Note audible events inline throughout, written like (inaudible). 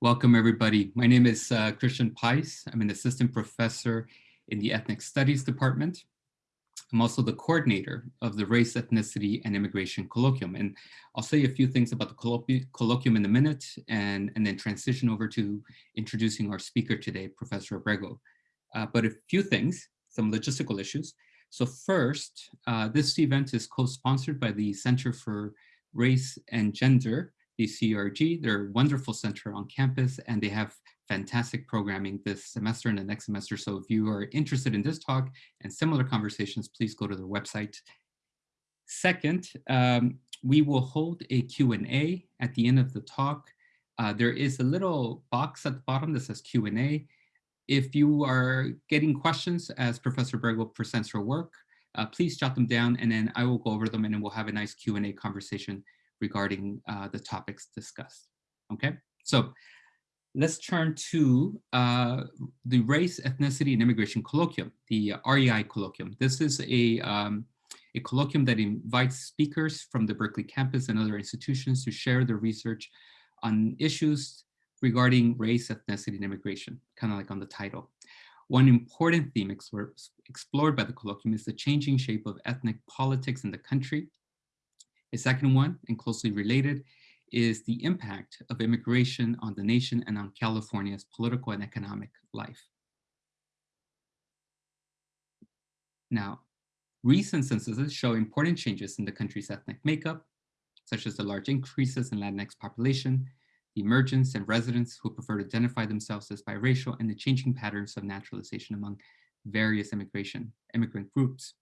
Welcome, everybody. My name is uh, Christian Paiz. I'm an assistant professor in the Ethnic Studies Department. I'm also the coordinator of the Race, Ethnicity, and Immigration Colloquium. And I'll say a few things about the colloquium in a minute and, and then transition over to introducing our speaker today, Professor Abrego. Uh, but a few things, some logistical issues. So first, uh, this event is co-sponsored by the Center for Race and Gender the CRG. They're a wonderful center on campus and they have fantastic programming this semester and the next semester. So if you are interested in this talk and similar conversations, please go to their website. Second, um, we will hold a Q&A at the end of the talk. Uh, there is a little box at the bottom that says Q&A. If you are getting questions as Professor Abrego presents her work, uh, please jot them down and then I will go over them and then we'll have a nice Q&A conversation regarding uh, the topics discussed. Okay, so let's turn to uh, the Race, Ethnicity, and Immigration Colloquium, the REI Colloquium. This is a, um, a colloquium that invites speakers from the Berkeley campus and other institutions to share their research on issues regarding race, ethnicity, and immigration, kind of like on the title. One important theme explored by the colloquium is the changing shape of ethnic politics in the country a second one, and closely related, is the impact of immigration on the nation and on California's political and economic life. Now, recent censuses show important changes in the country's ethnic makeup, such as the large increases in Latinx population, the emergence and residents who prefer to identify themselves as biracial, and the changing patterns of naturalization among various immigration immigrant groups.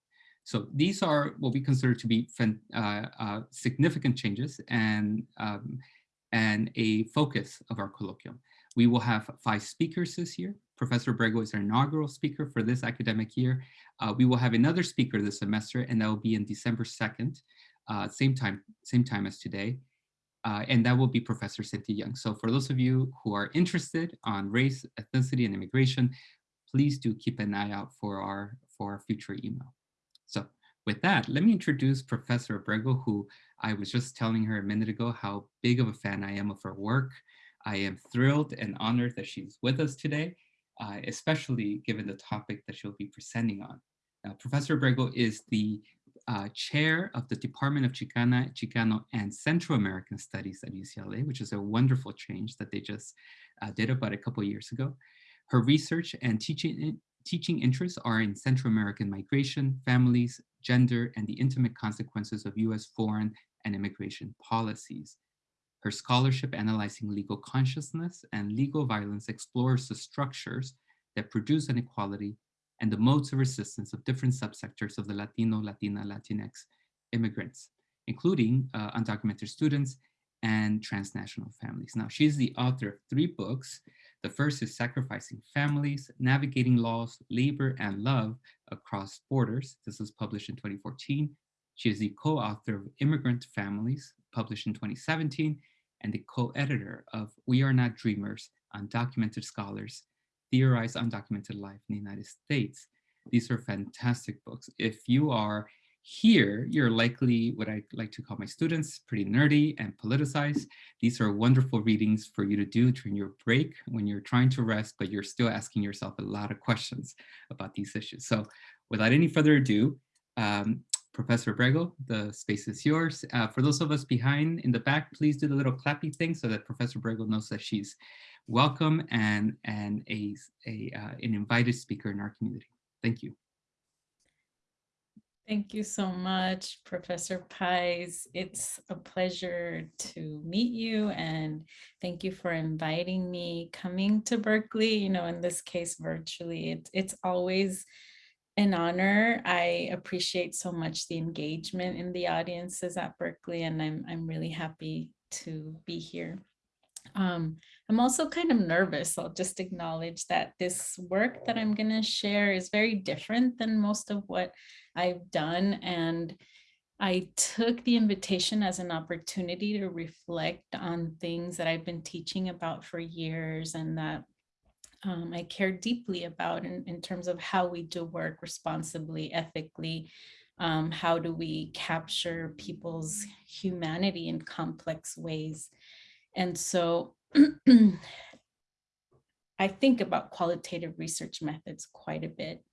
So these are what we consider to be uh, uh, significant changes and, um, and a focus of our colloquium. We will have five speakers this year. Professor Abrego is our inaugural speaker for this academic year. Uh, we will have another speaker this semester, and that will be in December 2nd, uh, same time, same time as today. Uh, and that will be Professor Cynthia Young. So for those of you who are interested on race, ethnicity, and immigration, please do keep an eye out for our, for our future email. With that, let me introduce Professor Abrego, who I was just telling her a minute ago how big of a fan I am of her work. I am thrilled and honored that she's with us today, uh, especially given the topic that she'll be presenting on. Now, Professor Abrego is the uh, chair of the Department of Chicana, Chicano, and Central American Studies at UCLA, which is a wonderful change that they just uh, did about a couple years ago. Her research and teaching teaching interests are in Central American migration, families, gender, and the intimate consequences of US foreign and immigration policies. Her scholarship analyzing legal consciousness and legal violence explores the structures that produce inequality and the modes of resistance of different subsectors of the Latino, Latina, Latinx immigrants, including uh, undocumented students and transnational families. Now, she's the author of three books the first is Sacrificing Families, Navigating Laws, Labor, and Love Across Borders. This was published in 2014. She is the co-author of Immigrant Families, published in 2017, and the co-editor of We Are Not Dreamers, Undocumented Scholars, Theorize Undocumented Life in the United States. These are fantastic books. If you are here, you're likely what I like to call my students, pretty nerdy and politicized. These are wonderful readings for you to do during your break when you're trying to rest, but you're still asking yourself a lot of questions about these issues. So without any further ado, um, Professor Abrego, the space is yours. Uh, for those of us behind in the back, please do the little clappy thing so that Professor Abrego knows that she's welcome and, and a, a uh, an invited speaker in our community. Thank you. Thank you so much, Professor Paiz. It's a pleasure to meet you and thank you for inviting me coming to Berkeley, you know, in this case, virtually. It, it's always an honor. I appreciate so much the engagement in the audiences at Berkeley and I'm, I'm really happy to be here. Um, I'm also kind of nervous. I'll just acknowledge that this work that I'm going to share is very different than most of what I've done. And I took the invitation as an opportunity to reflect on things that I've been teaching about for years and that um, I care deeply about in, in terms of how we do work responsibly, ethically, um, how do we capture people's humanity in complex ways. And so (clears throat) I think about qualitative research methods quite a bit.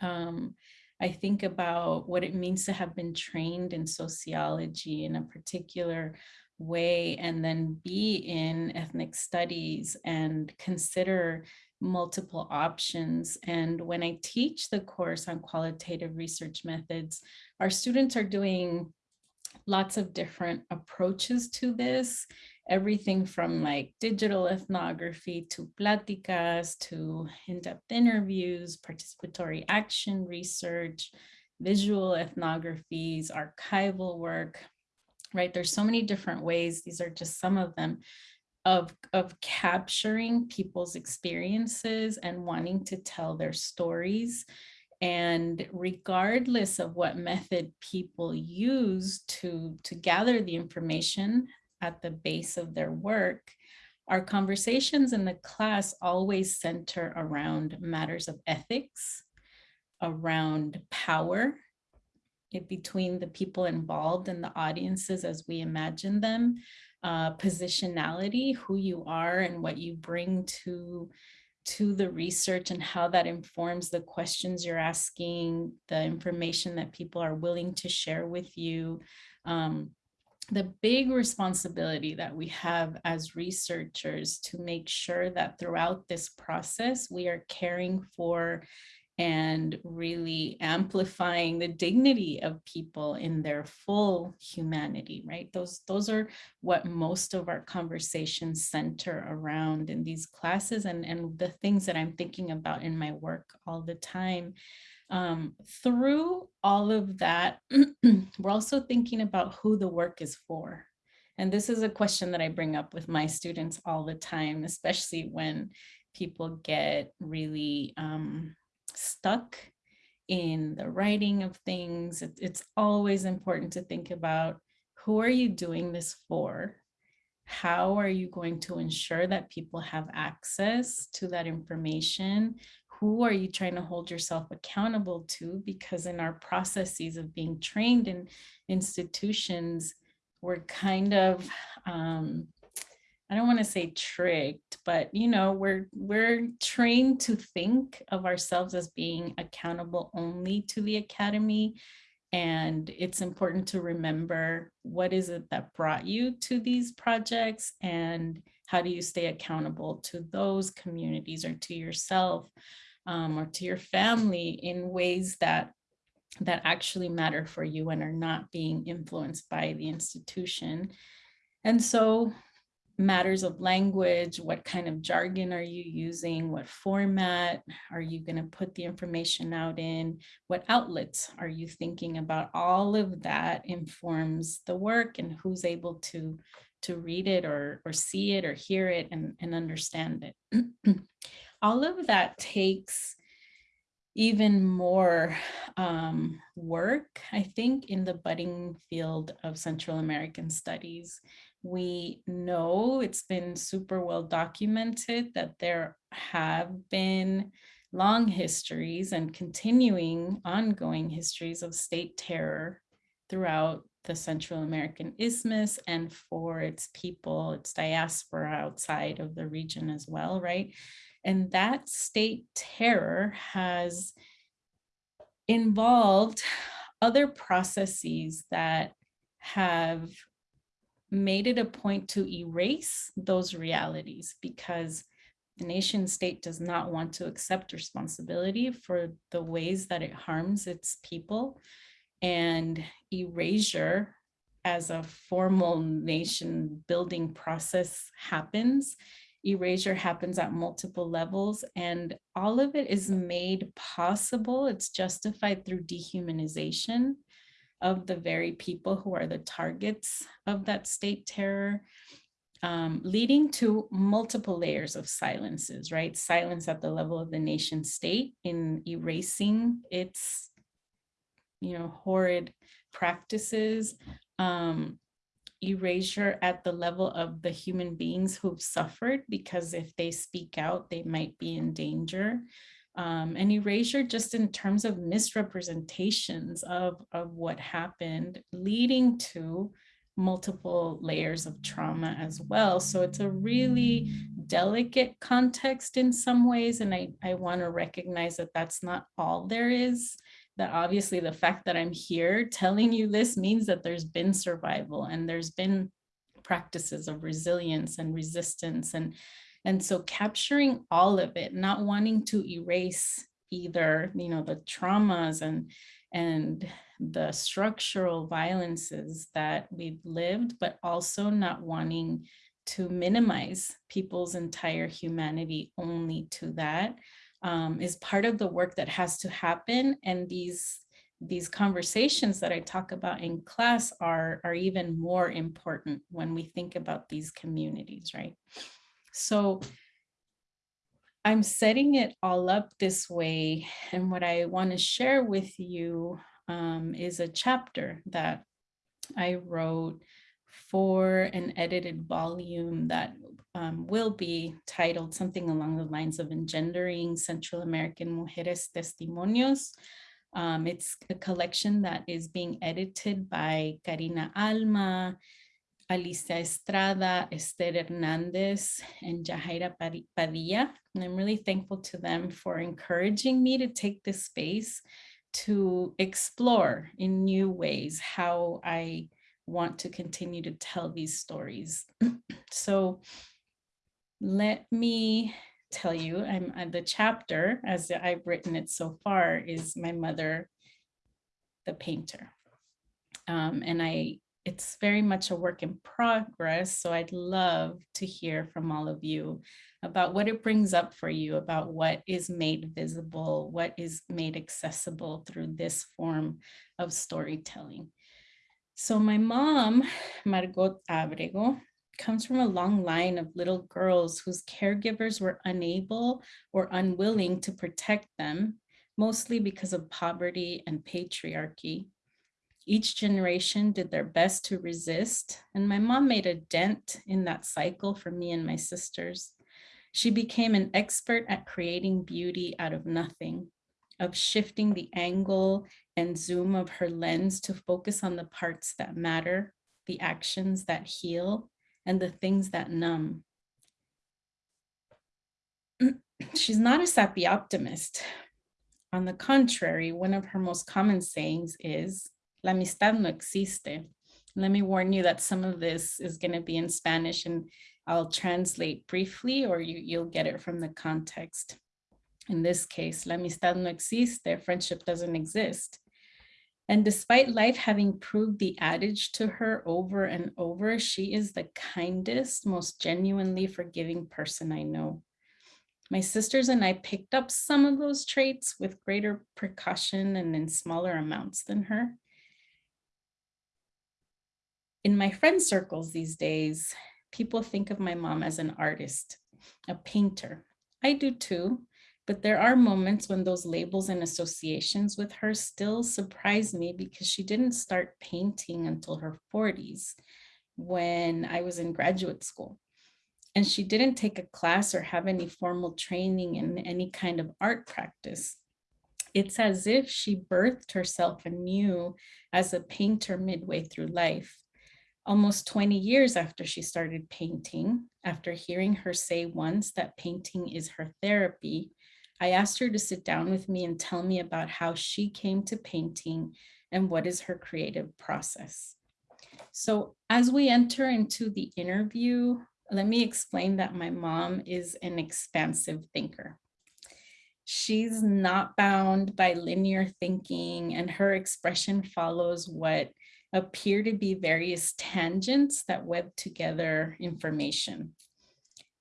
Um, I think about what it means to have been trained in sociology in a particular way and then be in ethnic studies and consider multiple options. And when I teach the course on qualitative research methods, our students are doing lots of different approaches to this, everything from like digital ethnography to pláticas to in-depth interviews, participatory action research, visual ethnographies, archival work, right? There's so many different ways. These are just some of them of, of capturing people's experiences and wanting to tell their stories. And regardless of what method people use to, to gather the information at the base of their work, our conversations in the class always center around matters of ethics, around power, between the people involved and the audiences as we imagine them, uh, positionality, who you are and what you bring to to the research and how that informs the questions you're asking, the information that people are willing to share with you. Um, the big responsibility that we have as researchers to make sure that throughout this process, we are caring for and really amplifying the dignity of people in their full humanity, right? Those, those are what most of our conversations center around in these classes and, and the things that I'm thinking about in my work all the time. Um, through all of that, (clears throat) we're also thinking about who the work is for. And this is a question that I bring up with my students all the time, especially when people get really um, stuck in the writing of things. It, it's always important to think about who are you doing this for? How are you going to ensure that people have access to that information? Who are you trying to hold yourself accountable to? Because in our processes of being trained in institutions, we're kind of um, I don't want to say tricked, but you know, we're we're trained to think of ourselves as being accountable only to the academy. And it's important to remember what is it that brought you to these projects and how do you stay accountable to those communities or to yourself um, or to your family in ways that that actually matter for you and are not being influenced by the institution. And so matters of language, what kind of jargon are you using, what format are you going to put the information out in, what outlets are you thinking about, all of that informs the work and who's able to to read it or, or see it or hear it and, and understand it. (clears throat) all of that takes even more um, work, I think, in the budding field of Central American studies we know it's been super well documented that there have been long histories and continuing ongoing histories of state terror throughout the Central American Isthmus and for its people, its diaspora outside of the region as well, right? And that state terror has involved other processes that have made it a point to erase those realities because the nation state does not want to accept responsibility for the ways that it harms its people. And erasure as a formal nation building process happens erasure happens at multiple levels and all of it is made possible it's justified through dehumanization of the very people who are the targets of that state terror, um, leading to multiple layers of silences, right? Silence at the level of the nation state in erasing its, you know, horrid practices, um, erasure at the level of the human beings who've suffered, because if they speak out, they might be in danger um, and erasure just in terms of misrepresentations of, of what happened, leading to multiple layers of trauma as well. So it's a really delicate context in some ways. And I, I want to recognize that that's not all there is. That obviously the fact that I'm here telling you this means that there's been survival and there's been practices of resilience and resistance. And, and so capturing all of it, not wanting to erase either, you know, the traumas and, and the structural violences that we've lived, but also not wanting to minimize people's entire humanity only to that um, is part of the work that has to happen. And these, these conversations that I talk about in class are, are even more important when we think about these communities, right? So I'm setting it all up this way. And what I want to share with you um, is a chapter that I wrote for an edited volume that um, will be titled something along the lines of Engendering Central American Mujeres Testimonios. Um, it's a collection that is being edited by Karina Alma, Alicia Estrada, Esther Hernandez, and Yajaira Padilla. And I'm really thankful to them for encouraging me to take this space to explore in new ways how I want to continue to tell these stories. (clears throat) so let me tell you, I'm uh, the chapter as I've written it so far is my mother, the painter. Um, and I, it's very much a work in progress. So I'd love to hear from all of you about what it brings up for you, about what is made visible, what is made accessible through this form of storytelling. So my mom, Margot Abrego, comes from a long line of little girls whose caregivers were unable or unwilling to protect them, mostly because of poverty and patriarchy. Each generation did their best to resist, and my mom made a dent in that cycle for me and my sisters. She became an expert at creating beauty out of nothing, of shifting the angle and zoom of her lens to focus on the parts that matter, the actions that heal, and the things that numb. (clears throat) She's not a sappy optimist. On the contrary, one of her most common sayings is, la amistad no existe. Let me warn you that some of this is gonna be in Spanish and I'll translate briefly or you, you'll get it from the context. In this case, la amistad no existe, their friendship doesn't exist. And despite life having proved the adage to her over and over, she is the kindest, most genuinely forgiving person I know. My sisters and I picked up some of those traits with greater precaution and in smaller amounts than her. In my friend circles these days, people think of my mom as an artist, a painter. I do too, but there are moments when those labels and associations with her still surprise me because she didn't start painting until her 40s when I was in graduate school. And she didn't take a class or have any formal training in any kind of art practice. It's as if she birthed herself anew as a painter midway through life. Almost 20 years after she started painting, after hearing her say once that painting is her therapy, I asked her to sit down with me and tell me about how she came to painting and what is her creative process. So as we enter into the interview, let me explain that my mom is an expansive thinker. She's not bound by linear thinking and her expression follows what appear to be various tangents that web together information.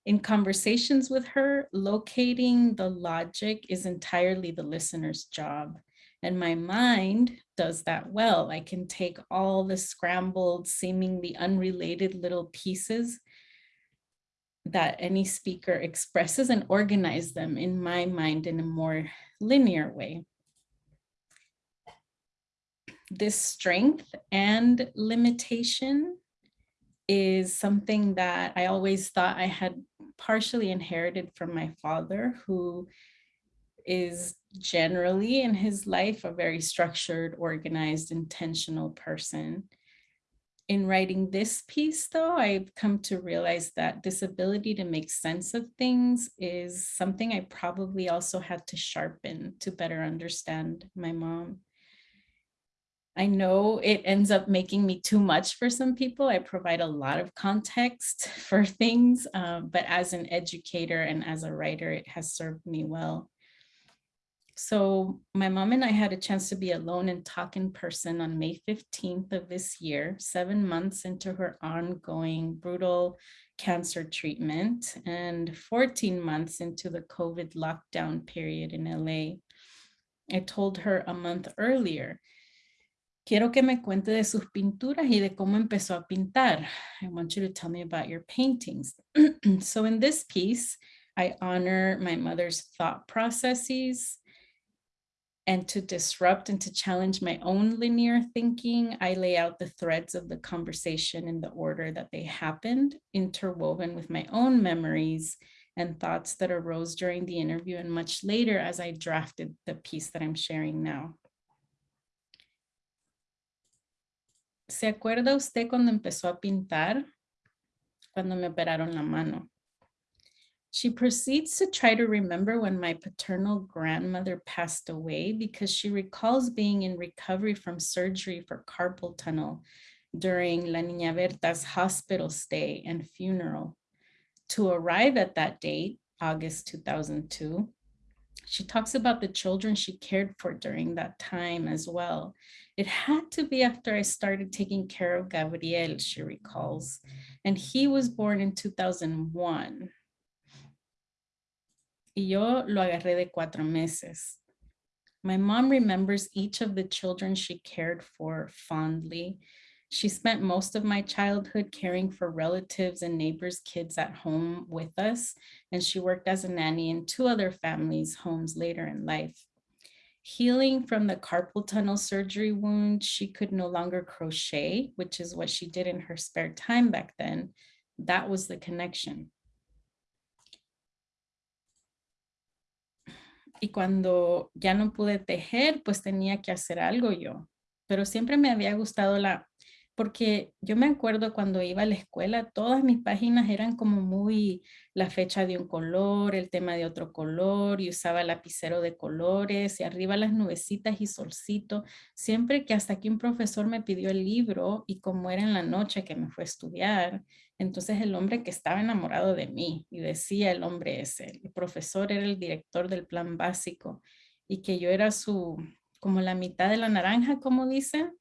In conversations with her, locating the logic is entirely the listener's job. And my mind does that well. I can take all the scrambled, seemingly unrelated little pieces that any speaker expresses and organize them in my mind in a more linear way. This strength and limitation is something that I always thought I had partially inherited from my father, who is generally in his life a very structured, organized, intentional person. In writing this piece, though, I've come to realize that this ability to make sense of things is something I probably also had to sharpen to better understand my mom. I know it ends up making me too much for some people. I provide a lot of context (laughs) for things, um, but as an educator and as a writer, it has served me well. So my mom and I had a chance to be alone and talk in person on May 15th of this year, seven months into her ongoing brutal cancer treatment and 14 months into the COVID lockdown period in LA. I told her a month earlier Quiero que me cuente de sus pinturas y de cómo empezó a pintar. I want you to tell me about your paintings. (clears throat) so in this piece, I honor my mother's thought processes and to disrupt and to challenge my own linear thinking, I lay out the threads of the conversation in the order that they happened, interwoven with my own memories and thoughts that arose during the interview and much later as I drafted the piece that I'm sharing now. ¿Se acuerda usted cuando empezó a pintar? Cuando me operaron la mano. She proceeds to try to remember when my paternal grandmother passed away because she recalls being in recovery from surgery for carpal tunnel during La Niña Berta's hospital stay and funeral. To arrive at that date, August 2002, she talks about the children she cared for during that time as well. It had to be after I started taking care of Gabriel, she recalls, and he was born in 2001. Y yo lo agarré de cuatro meses. My mom remembers each of the children she cared for fondly. She spent most of my childhood caring for relatives and neighbors' kids at home with us, and she worked as a nanny in two other families' homes later in life. Healing from the carpal tunnel surgery wound, she could no longer crochet, which is what she did in her spare time back then. That was the connection. y cuando ya no pude tejer, pues tenía que hacer algo yo. Pero siempre me había gustado la, porque yo me acuerdo cuando iba a la escuela, todas mis páginas eran como muy la fecha de un color, el tema de otro color, y usaba lapicero de colores, y arriba las nubecitas y solcito, siempre que hasta que un profesor me pidió el libro, y como era en la noche que me fue a estudiar, entonces el hombre que estaba enamorado de mí, y decía el hombre ese, el profesor era el director del plan básico, y que yo era su, como la mitad de la naranja, como dicen,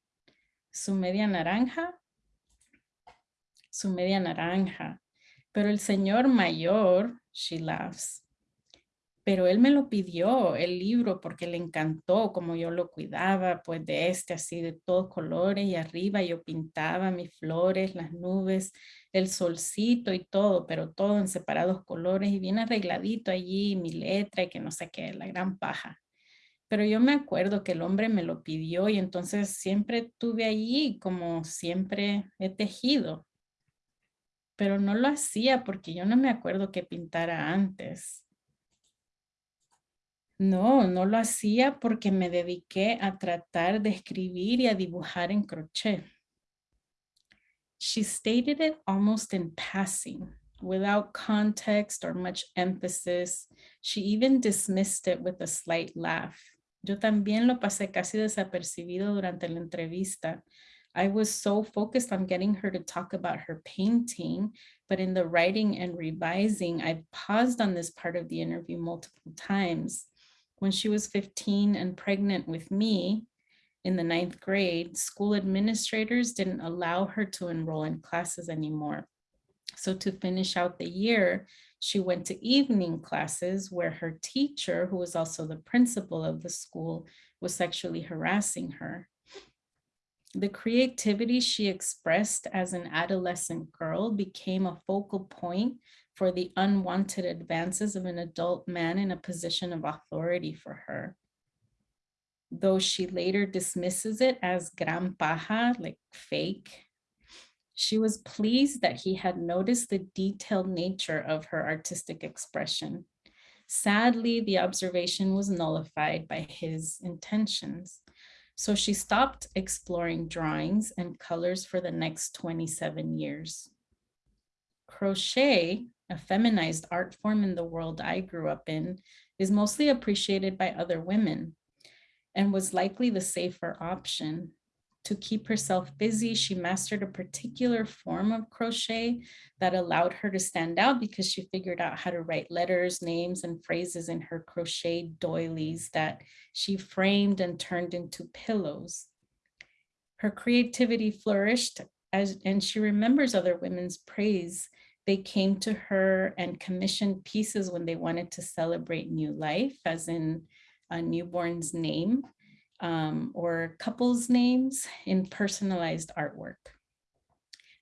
su media naranja, su media naranja. Pero el señor mayor, she laughs, pero él me lo pidió, el libro, porque le encantó como yo lo cuidaba, pues de este así de todos colores y arriba yo pintaba mis flores, las nubes, el solcito y todo, pero todo en separados colores y bien arregladito allí, mi letra y que no sé qué, la gran paja. Pero yo me acuerdo que el hombre me lo pidió y entonces siempre tuve allí como siempre he tejido. Pero no lo hacía porque yo no me acuerdo que pintara antes. No, no lo hacía porque me dediqué a tratar de escribir y a dibujar en crochet. She stated it almost in passing, without context or much emphasis. She even dismissed it with a slight laugh. Yo también lo pasé casi desapercibido durante la entrevista. I was so focused on getting her to talk about her painting, but in the writing and revising, I paused on this part of the interview multiple times. When she was 15 and pregnant with me in the ninth grade, school administrators didn't allow her to enroll in classes anymore. So to finish out the year, she went to evening classes where her teacher, who was also the principal of the school, was sexually harassing her. The creativity she expressed as an adolescent girl became a focal point for the unwanted advances of an adult man in a position of authority for her. Though she later dismisses it as gran paja, like fake, she was pleased that he had noticed the detailed nature of her artistic expression. Sadly, the observation was nullified by his intentions. So she stopped exploring drawings and colors for the next 27 years. Crochet, a feminized art form in the world I grew up in, is mostly appreciated by other women and was likely the safer option. To keep herself busy, she mastered a particular form of crochet that allowed her to stand out because she figured out how to write letters, names, and phrases in her crochet doilies that she framed and turned into pillows. Her creativity flourished as, and she remembers other women's praise. They came to her and commissioned pieces when they wanted to celebrate new life, as in a newborn's name um, or couples' names in personalized artwork.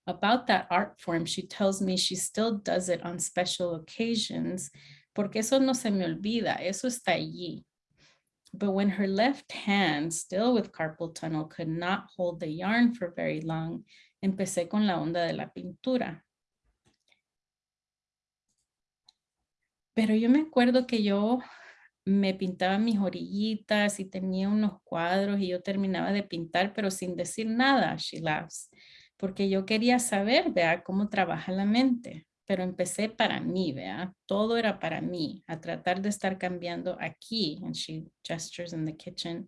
About that art form, she tells me she still does it on special occasions, porque eso no se me olvida, eso está allí. But when her left hand, still with carpal tunnel, could not hold the yarn for very long, empecé con la onda de la pintura. Pero yo me acuerdo que yo me pintaba mis orillitas y tenía unos cuadros y yo terminaba de pintar, pero sin decir nada, she laughs, porque yo quería saber, vea, cómo trabaja la mente, pero empecé para mí, vea, todo era para mí, a tratar de estar cambiando aquí, and she gestures in the kitchen,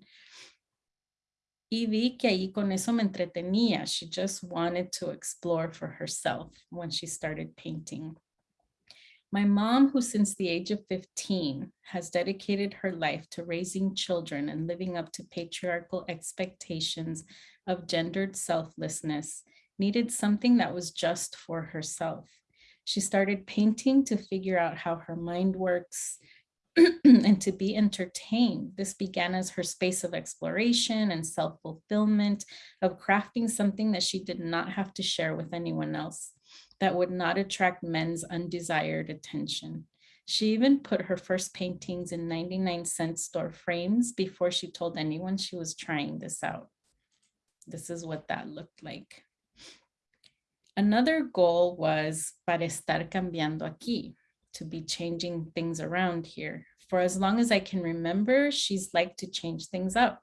y vi que ahí con eso me entretenía, she just wanted to explore for herself when she started painting. My mom, who since the age of 15 has dedicated her life to raising children and living up to patriarchal expectations of gendered selflessness, needed something that was just for herself. She started painting to figure out how her mind works (clears throat) and to be entertained. This began as her space of exploration and self-fulfillment of crafting something that she did not have to share with anyone else that would not attract men's undesired attention. She even put her first paintings in 99 cent store frames before she told anyone she was trying this out. This is what that looked like. Another goal was para estar cambiando aquí, to be changing things around here. For as long as I can remember, she's liked to change things up.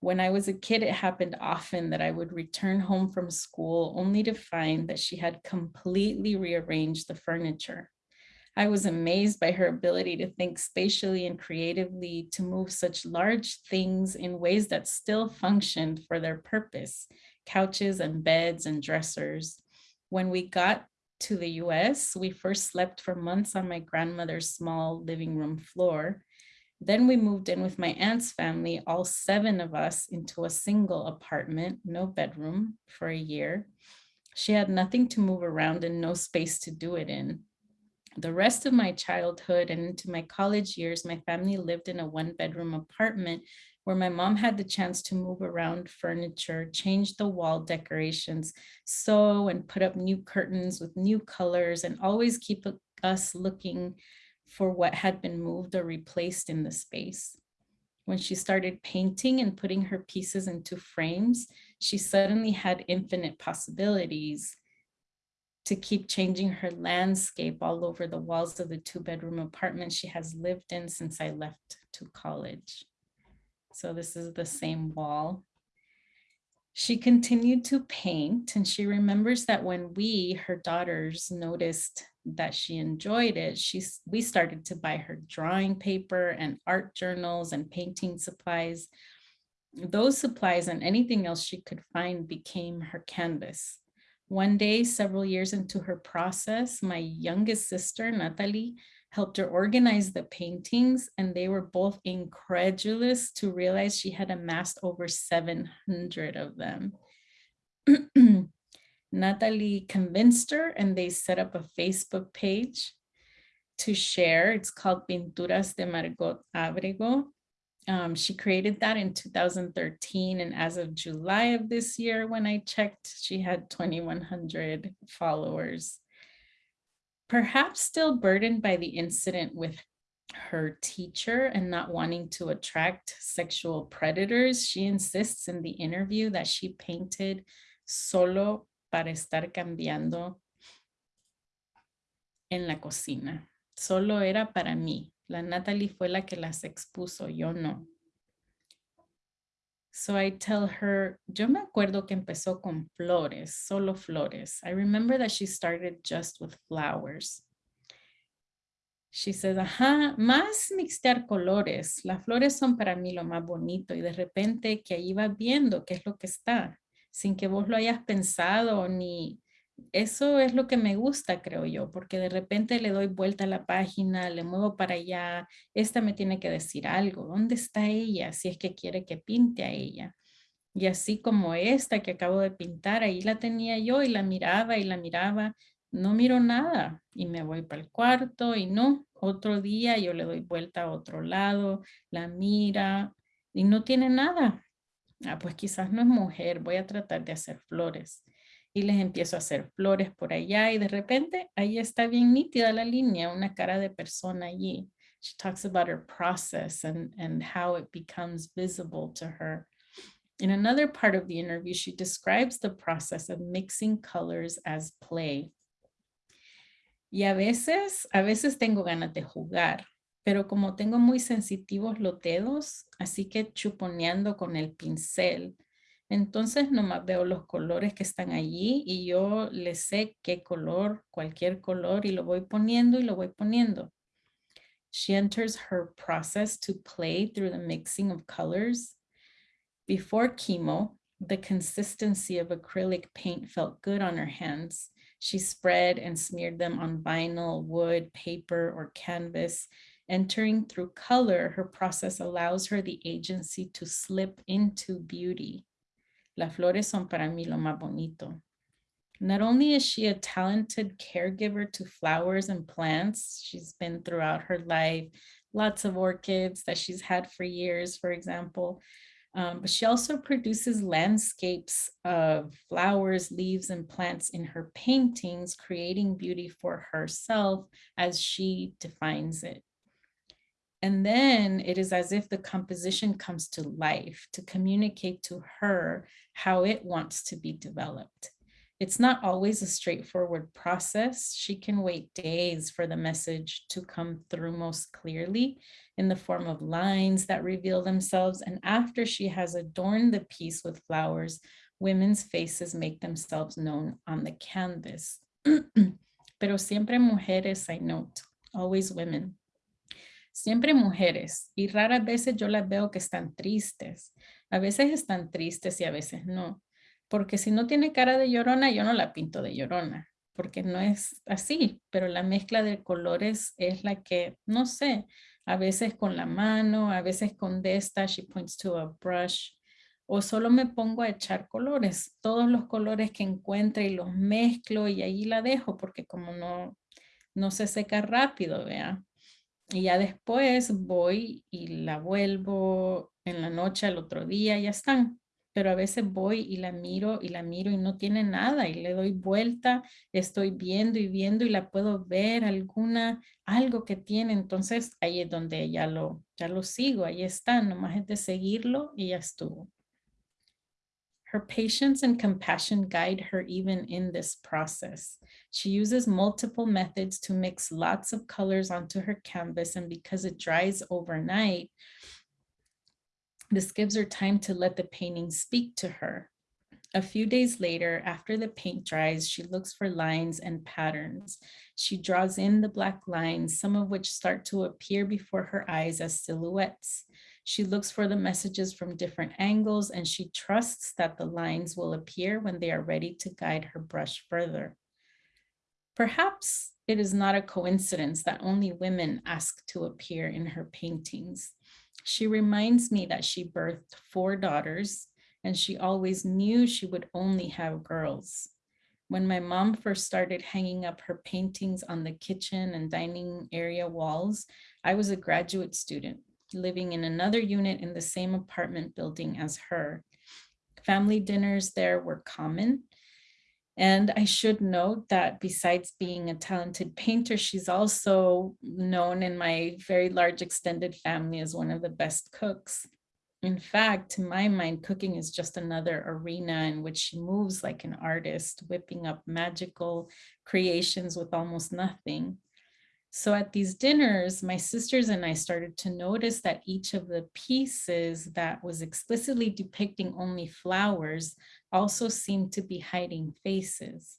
When I was a kid, it happened often that I would return home from school only to find that she had completely rearranged the furniture. I was amazed by her ability to think spatially and creatively to move such large things in ways that still functioned for their purpose, couches and beds and dressers. When we got to the US, we first slept for months on my grandmother's small living room floor. Then we moved in with my aunt's family, all seven of us into a single apartment, no bedroom for a year. She had nothing to move around and no space to do it in. The rest of my childhood and into my college years, my family lived in a one bedroom apartment where my mom had the chance to move around furniture, change the wall decorations, sew and put up new curtains with new colors and always keep us looking for what had been moved or replaced in the space. When she started painting and putting her pieces into frames, she suddenly had infinite possibilities to keep changing her landscape all over the walls of the two bedroom apartment she has lived in since I left to college. So this is the same wall. She continued to paint and she remembers that when we, her daughters, noticed that she enjoyed it, she, we started to buy her drawing paper and art journals and painting supplies. Those supplies and anything else she could find became her canvas. One day, several years into her process, my youngest sister, Natalie, helped her organize the paintings and they were both incredulous to realize she had amassed over 700 of them. Natalie convinced her and they set up a Facebook page to share. It's called Pinturas de Margot Abrego. Um, she created that in 2013 and as of July of this year when I checked, she had 2,100 followers. Perhaps still burdened by the incident with her teacher and not wanting to attract sexual predators, she insists in the interview that she painted solo para estar cambiando en la cocina. Solo era para mí. La Natalie fue la que las expuso, yo no. So I tell her, yo me acuerdo que empezó con flores, solo flores. I remember that she started just with flowers. She says, ajá, más mixtear colores. Las flores son para mí lo más bonito y de repente que ahí vas viendo qué es lo que está, sin que vos lo hayas pensado ni... Eso es lo que me gusta, creo yo, porque de repente le doy vuelta a la página, le muevo para allá, esta me tiene que decir algo, ¿dónde está ella? Si es que quiere que pinte a ella. Y así como esta que acabo de pintar, ahí la tenía yo y la miraba y la miraba no miro nada y me voy para el cuarto y no, otro día yo le doy vuelta a otro lado, la mira y no tiene nada. Ah, pues quizás no es mujer, voy a tratar de hacer flores. Y les empiezo a hacer flores por allá y de repente ahí está bien nítida la línea, una cara de persona allí. She talks about her process and, and how it becomes visible to her. In another part of the interview, she describes the process of mixing colors as play. Y a veces, a veces tengo ganas de jugar, pero como tengo muy sensitivos los dedos, así que chuponeando con el pincel, entonces nomás veo los colores que están allí y yo le sé qué color, cualquier color y lo voy poniendo y lo voy poniendo. She enters her process to play through the mixing of colors. Before chemo, the consistency of acrylic paint felt good on her hands she spread and smeared them on vinyl, wood, paper, or canvas. Entering through color, her process allows her the agency to slip into beauty. Las flores son para mí lo más bonito. Not only is she a talented caregiver to flowers and plants, she's been throughout her life, lots of orchids that she's had for years, for example, um, but she also produces landscapes of flowers, leaves, and plants in her paintings, creating beauty for herself as she defines it. And then it is as if the composition comes to life to communicate to her how it wants to be developed. It's not always a straightforward process. She can wait days for the message to come through most clearly in the form of lines that reveal themselves. And after she has adorned the piece with flowers, women's faces make themselves known on the canvas. (clears throat) Pero siempre mujeres, I note, always women. Siempre mujeres, y raras veces yo las veo que están tristes. A veces están tristes y a veces no. Porque si no tiene cara de llorona, yo no la pinto de llorona, porque no es así, pero la mezcla de colores es la que, no sé, a veces con la mano, a veces con esta, she points to a brush, o solo me pongo a echar colores, todos los colores que encuentre y los mezclo y ahí la dejo, porque como no, no se seca rápido, vea. Y ya después voy y la vuelvo en la noche al otro día, ya están pero a veces voy y la miro y la miro y no tiene nada y le doy vuelta, estoy viendo y viendo y la puedo ver alguna, algo que tiene, entonces ahí es donde ya lo, ya lo sigo, ahí está, nomás es de seguirlo y ya estuvo. Her patience and compassion guide her even in this process. She uses multiple methods to mix lots of colors onto her canvas and because it dries overnight, this gives her time to let the painting speak to her. A few days later, after the paint dries, she looks for lines and patterns. She draws in the black lines, some of which start to appear before her eyes as silhouettes. She looks for the messages from different angles and she trusts that the lines will appear when they are ready to guide her brush further. Perhaps it is not a coincidence that only women ask to appear in her paintings. She reminds me that she birthed four daughters and she always knew she would only have girls. When my mom first started hanging up her paintings on the kitchen and dining area walls, I was a graduate student living in another unit in the same apartment building as her. Family dinners there were common and I should note that besides being a talented painter, she's also known in my very large extended family as one of the best cooks. In fact, to my mind, cooking is just another arena in which she moves like an artist, whipping up magical creations with almost nothing. So at these dinners, my sisters and I started to notice that each of the pieces that was explicitly depicting only flowers also seemed to be hiding faces.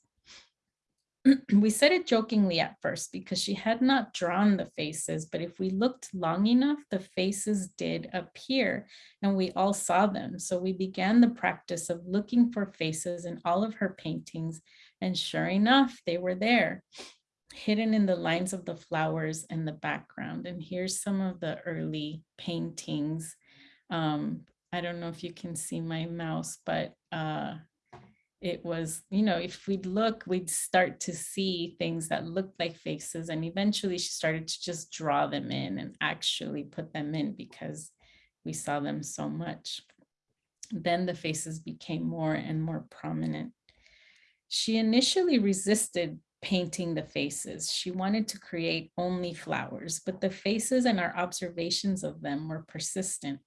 (clears throat) we said it jokingly at first because she had not drawn the faces, but if we looked long enough, the faces did appear and we all saw them. So we began the practice of looking for faces in all of her paintings and sure enough, they were there hidden in the lines of the flowers and the background. And here's some of the early paintings. Um, I don't know if you can see my mouse, but uh, it was, you know, if we'd look, we'd start to see things that looked like faces. And eventually she started to just draw them in and actually put them in because we saw them so much. Then the faces became more and more prominent. She initially resisted painting the faces. She wanted to create only flowers, but the faces and our observations of them were persistent.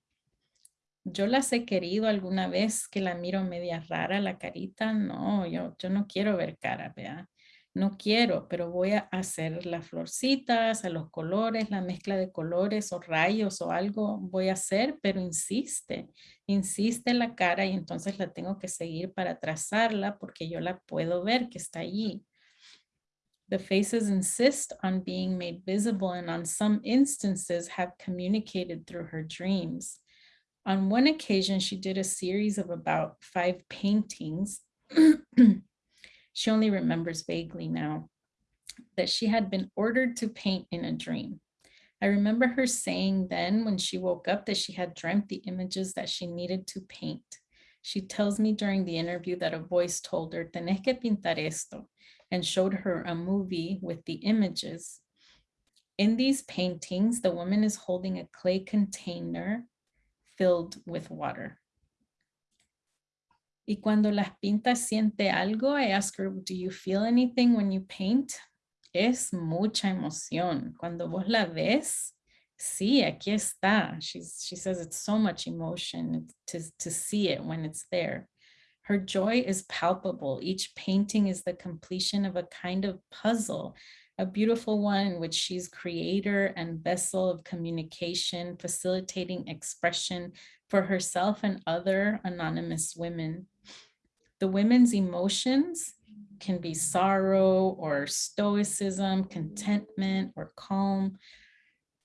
Yo las he querido alguna vez que la miro media rara la carita. No, yo, yo no quiero ver cara, vea. No quiero, pero voy a hacer las florcitas, a los colores, la mezcla de colores o rayos o algo voy a hacer, pero insiste, insiste la cara y entonces la tengo que seguir para trazarla porque yo la puedo ver que está allí. The faces insist on being made visible and on some instances have communicated through her dreams. On one occasion, she did a series of about five paintings. (clears throat) she only remembers vaguely now that she had been ordered to paint in a dream. I remember her saying then when she woke up that she had dreamt the images that she needed to paint. She tells me during the interview that a voice told her, tenés que pintar esto and showed her a movie with the images. In these paintings, the woman is holding a clay container filled with water. Y cuando las pintas siente algo, I ask her, do you feel anything when you paint? Es mucha emoción. Cuando vos la ves, sí, aquí está. She's, she says it's so much emotion to, to see it when it's there. Her joy is palpable. Each painting is the completion of a kind of puzzle, a beautiful one in which she's creator and vessel of communication, facilitating expression for herself and other anonymous women. The women's emotions can be sorrow or stoicism, contentment or calm,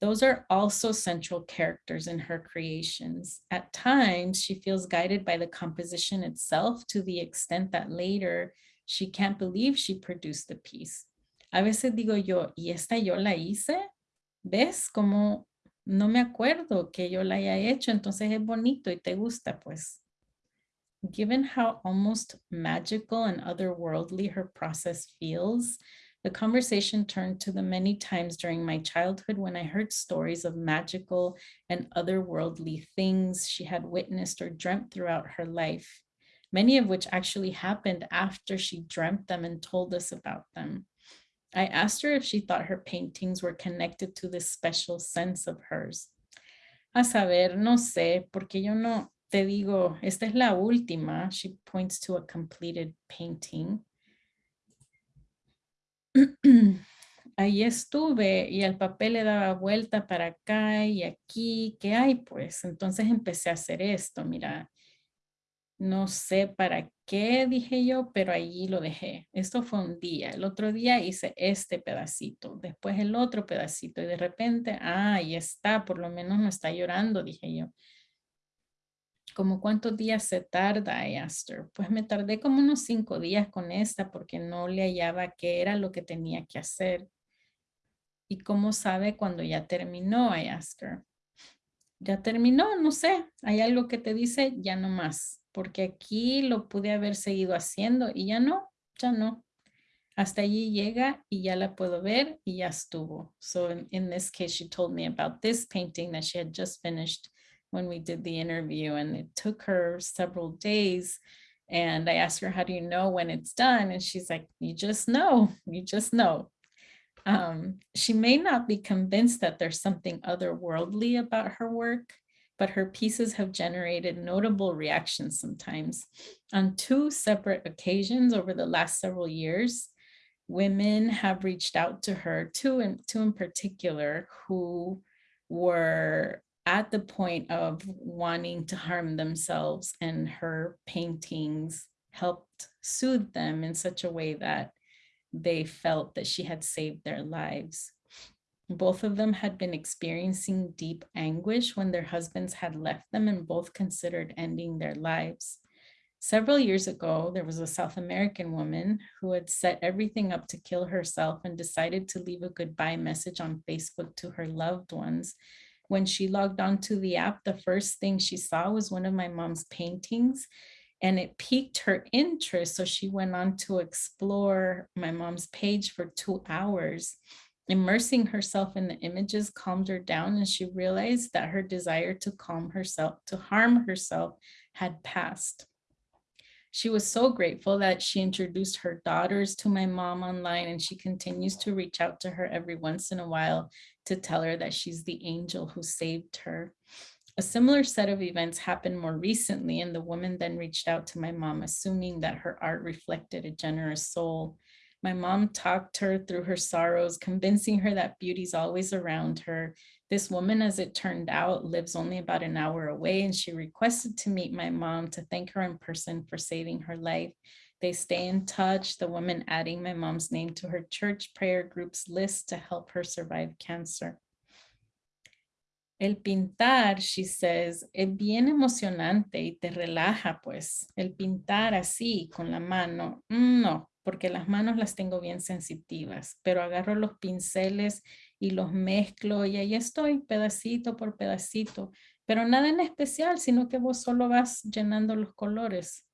those are also central characters in her creations. At times, she feels guided by the composition itself to the extent that later she can't believe she produced the piece. A veces digo yo, ¿y esta yo la hice? ¿Ves como no me acuerdo que yo la haya hecho? Entonces es bonito y te gusta, pues. Given how almost magical and otherworldly her process feels, the conversation turned to the many times during my childhood when I heard stories of magical and otherworldly things she had witnessed or dreamt throughout her life, many of which actually happened after she dreamt them and told us about them. I asked her if she thought her paintings were connected to this special sense of hers. A saber, no sé, porque yo no te digo, esta es la última. She points to a completed painting. (clears throat) ahí estuve y el papel le daba vuelta para acá y aquí, ¿qué hay? Pues entonces empecé a hacer esto, mira, no sé para qué dije yo, pero allí lo dejé. Esto fue un día. El otro día hice este pedacito, después el otro pedacito y de repente, ah, ahí está, por lo menos no está llorando, dije yo. ¿Como cuántos días se tarda? I Pues me tardé como unos cinco días con esta porque no le hallaba qué era lo que tenía que hacer. ¿Y cómo sabe cuando ya terminó? I Ya terminó, no sé. Hay algo que te dice ya no más. Porque aquí lo pude haber seguido haciendo y ya no, ya no. Hasta allí llega y ya la puedo ver y ya estuvo. So in, in this case, she told me about this painting that she had just finished when we did the interview and it took her several days. And I asked her, how do you know when it's done? And she's like, you just know, you just know. Um, she may not be convinced that there's something otherworldly about her work, but her pieces have generated notable reactions sometimes. On two separate occasions over the last several years, women have reached out to her, two in, two in particular, who were at the point of wanting to harm themselves and her paintings helped soothe them in such a way that they felt that she had saved their lives. Both of them had been experiencing deep anguish when their husbands had left them and both considered ending their lives. Several years ago, there was a South American woman who had set everything up to kill herself and decided to leave a goodbye message on Facebook to her loved ones. When she logged onto the app, the first thing she saw was one of my mom's paintings and it piqued her interest. So she went on to explore my mom's page for two hours. Immersing herself in the images calmed her down and she realized that her desire to calm herself, to harm herself had passed. She was so grateful that she introduced her daughters to my mom online and she continues to reach out to her every once in a while to tell her that she's the angel who saved her. A similar set of events happened more recently and the woman then reached out to my mom, assuming that her art reflected a generous soul. My mom talked her through her sorrows, convincing her that beauty's always around her. This woman, as it turned out, lives only about an hour away and she requested to meet my mom to thank her in person for saving her life. They stay in touch, the woman adding my mom's name to her church prayer group's list to help her survive cancer. El pintar, she says, es bien emocionante y te relaja, pues. El pintar así, con la mano, mm, no, porque las manos las tengo bien sensitivas, pero agarro los pinceles y los mezclo y ahí estoy, pedacito por pedacito, pero nada en especial, sino que vos solo vas llenando los colores.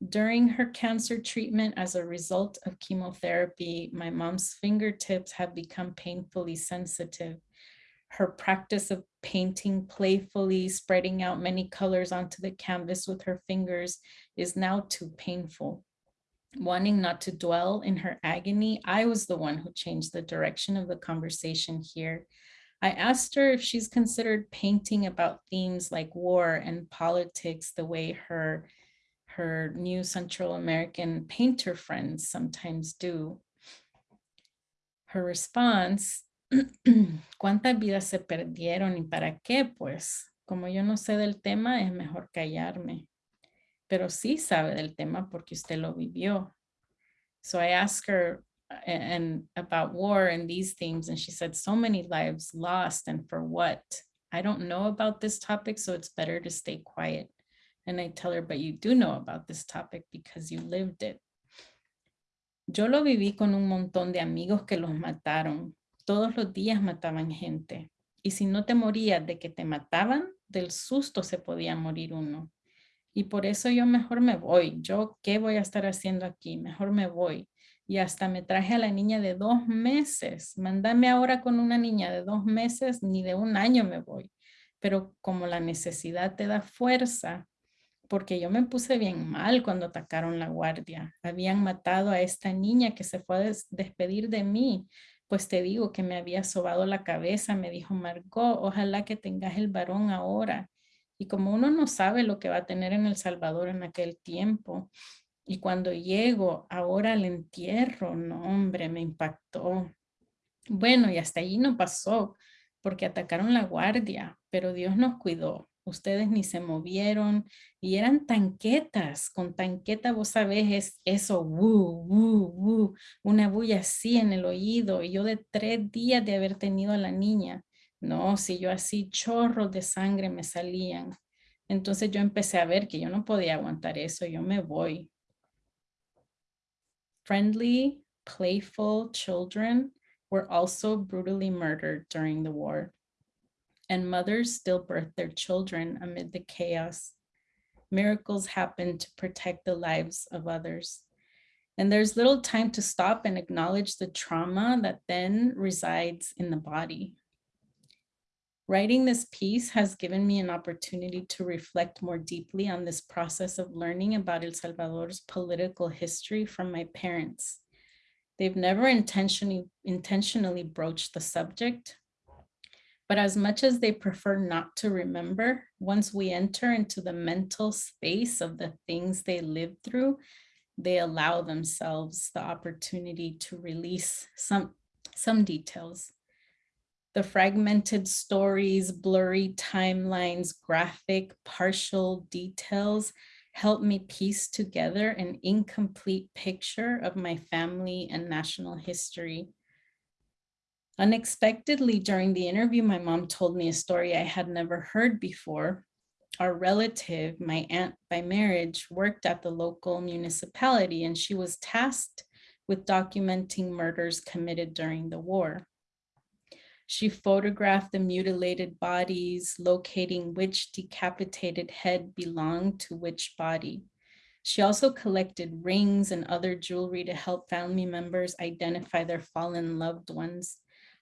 During her cancer treatment as a result of chemotherapy, my mom's fingertips have become painfully sensitive her practice of painting playfully, spreading out many colors onto the canvas with her fingers is now too painful. Wanting not to dwell in her agony, I was the one who changed the direction of the conversation here. I asked her if she's considered painting about themes like war and politics the way her, her new Central American painter friends sometimes do. Her response (clears throat) ¿Cuántas vidas se perdieron y para qué? Pues como yo no sé del tema, es mejor callarme. Pero sí sabe del tema porque usted lo vivió. So I asked her and about war and these themes and she said so many lives lost and for what? I don't know about this topic, so it's better to stay quiet. And I tell her, but you do know about this topic because you lived it. Yo lo viví con un montón de amigos que los mataron todos los días mataban gente. Y si no te morías de que te mataban, del susto se podía morir uno. Y por eso yo mejor me voy. Yo, ¿qué voy a estar haciendo aquí? Mejor me voy. Y hasta me traje a la niña de dos meses. Mándame ahora con una niña de dos meses, ni de un año me voy. Pero como la necesidad te da fuerza, porque yo me puse bien mal cuando atacaron la guardia. Habían matado a esta niña que se fue a despedir de mí pues te digo que me había sobado la cabeza, me dijo Margot, ojalá que tengas el varón ahora. Y como uno no sabe lo que va a tener en El Salvador en aquel tiempo, y cuando llego ahora al entierro, no hombre, me impactó. Bueno, y hasta allí no pasó, porque atacaron la guardia, pero Dios nos cuidó ustedes ni se movieron y eran tanquetas, con tanqueta vos sabés es eso, una bulla así en el oído y yo de tres días de haber tenido a la niña, no, si yo así chorros de sangre me salían, entonces yo empecé a ver que yo no podía aguantar eso, yo me voy. Friendly, playful children were also brutally murdered during the war and mothers still birth their children amid the chaos. Miracles happen to protect the lives of others. And there's little time to stop and acknowledge the trauma that then resides in the body. Writing this piece has given me an opportunity to reflect more deeply on this process of learning about El Salvador's political history from my parents. They've never intentionally, intentionally broached the subject, but as much as they prefer not to remember, once we enter into the mental space of the things they lived through, they allow themselves the opportunity to release some, some details. The fragmented stories, blurry timelines, graphic, partial details help me piece together an incomplete picture of my family and national history. Unexpectedly during the interview, my mom told me a story I had never heard before. Our relative, my aunt by marriage, worked at the local municipality and she was tasked with documenting murders committed during the war. She photographed the mutilated bodies, locating which decapitated head belonged to which body. She also collected rings and other jewelry to help family members identify their fallen loved ones.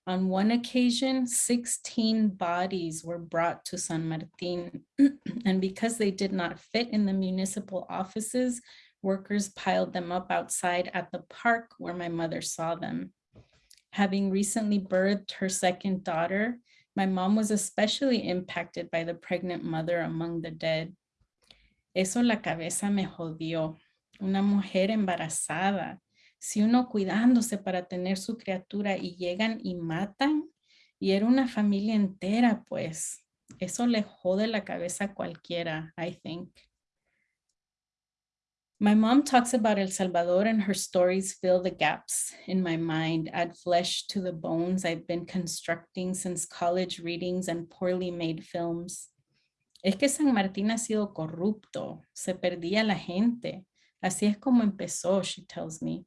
On one occasion, 16 bodies were brought to San Martin, (clears throat) and because they did not fit in the municipal offices, workers piled them up outside at the park where my mother saw them. Having recently birthed her second daughter, my mom was especially impacted by the pregnant mother among the dead. Eso la cabeza me jodió. Una mujer embarazada. Si uno cuidándose para tener su criatura y llegan y matan, y era una familia entera, pues. Eso le jode la cabeza cualquiera, I think. My mom talks about El Salvador and her stories fill the gaps in my mind, add flesh to the bones I've been constructing since college readings and poorly made films. Es que San Martín ha sido corrupto, se perdía la gente. Así es como empezó, she tells me.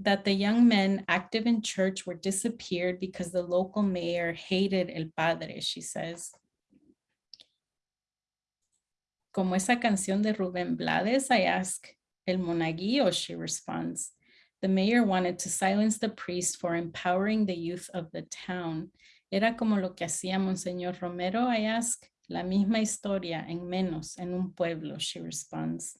That the young men active in church were disappeared because the local mayor hated El Padre, she says. Como esa canción de Rubén Blades, I ask, El Monaguillo, she responds. The mayor wanted to silence the priest for empowering the youth of the town. Era como lo que hacía Monseñor Romero, I ask. La misma historia en menos, en un pueblo, she responds.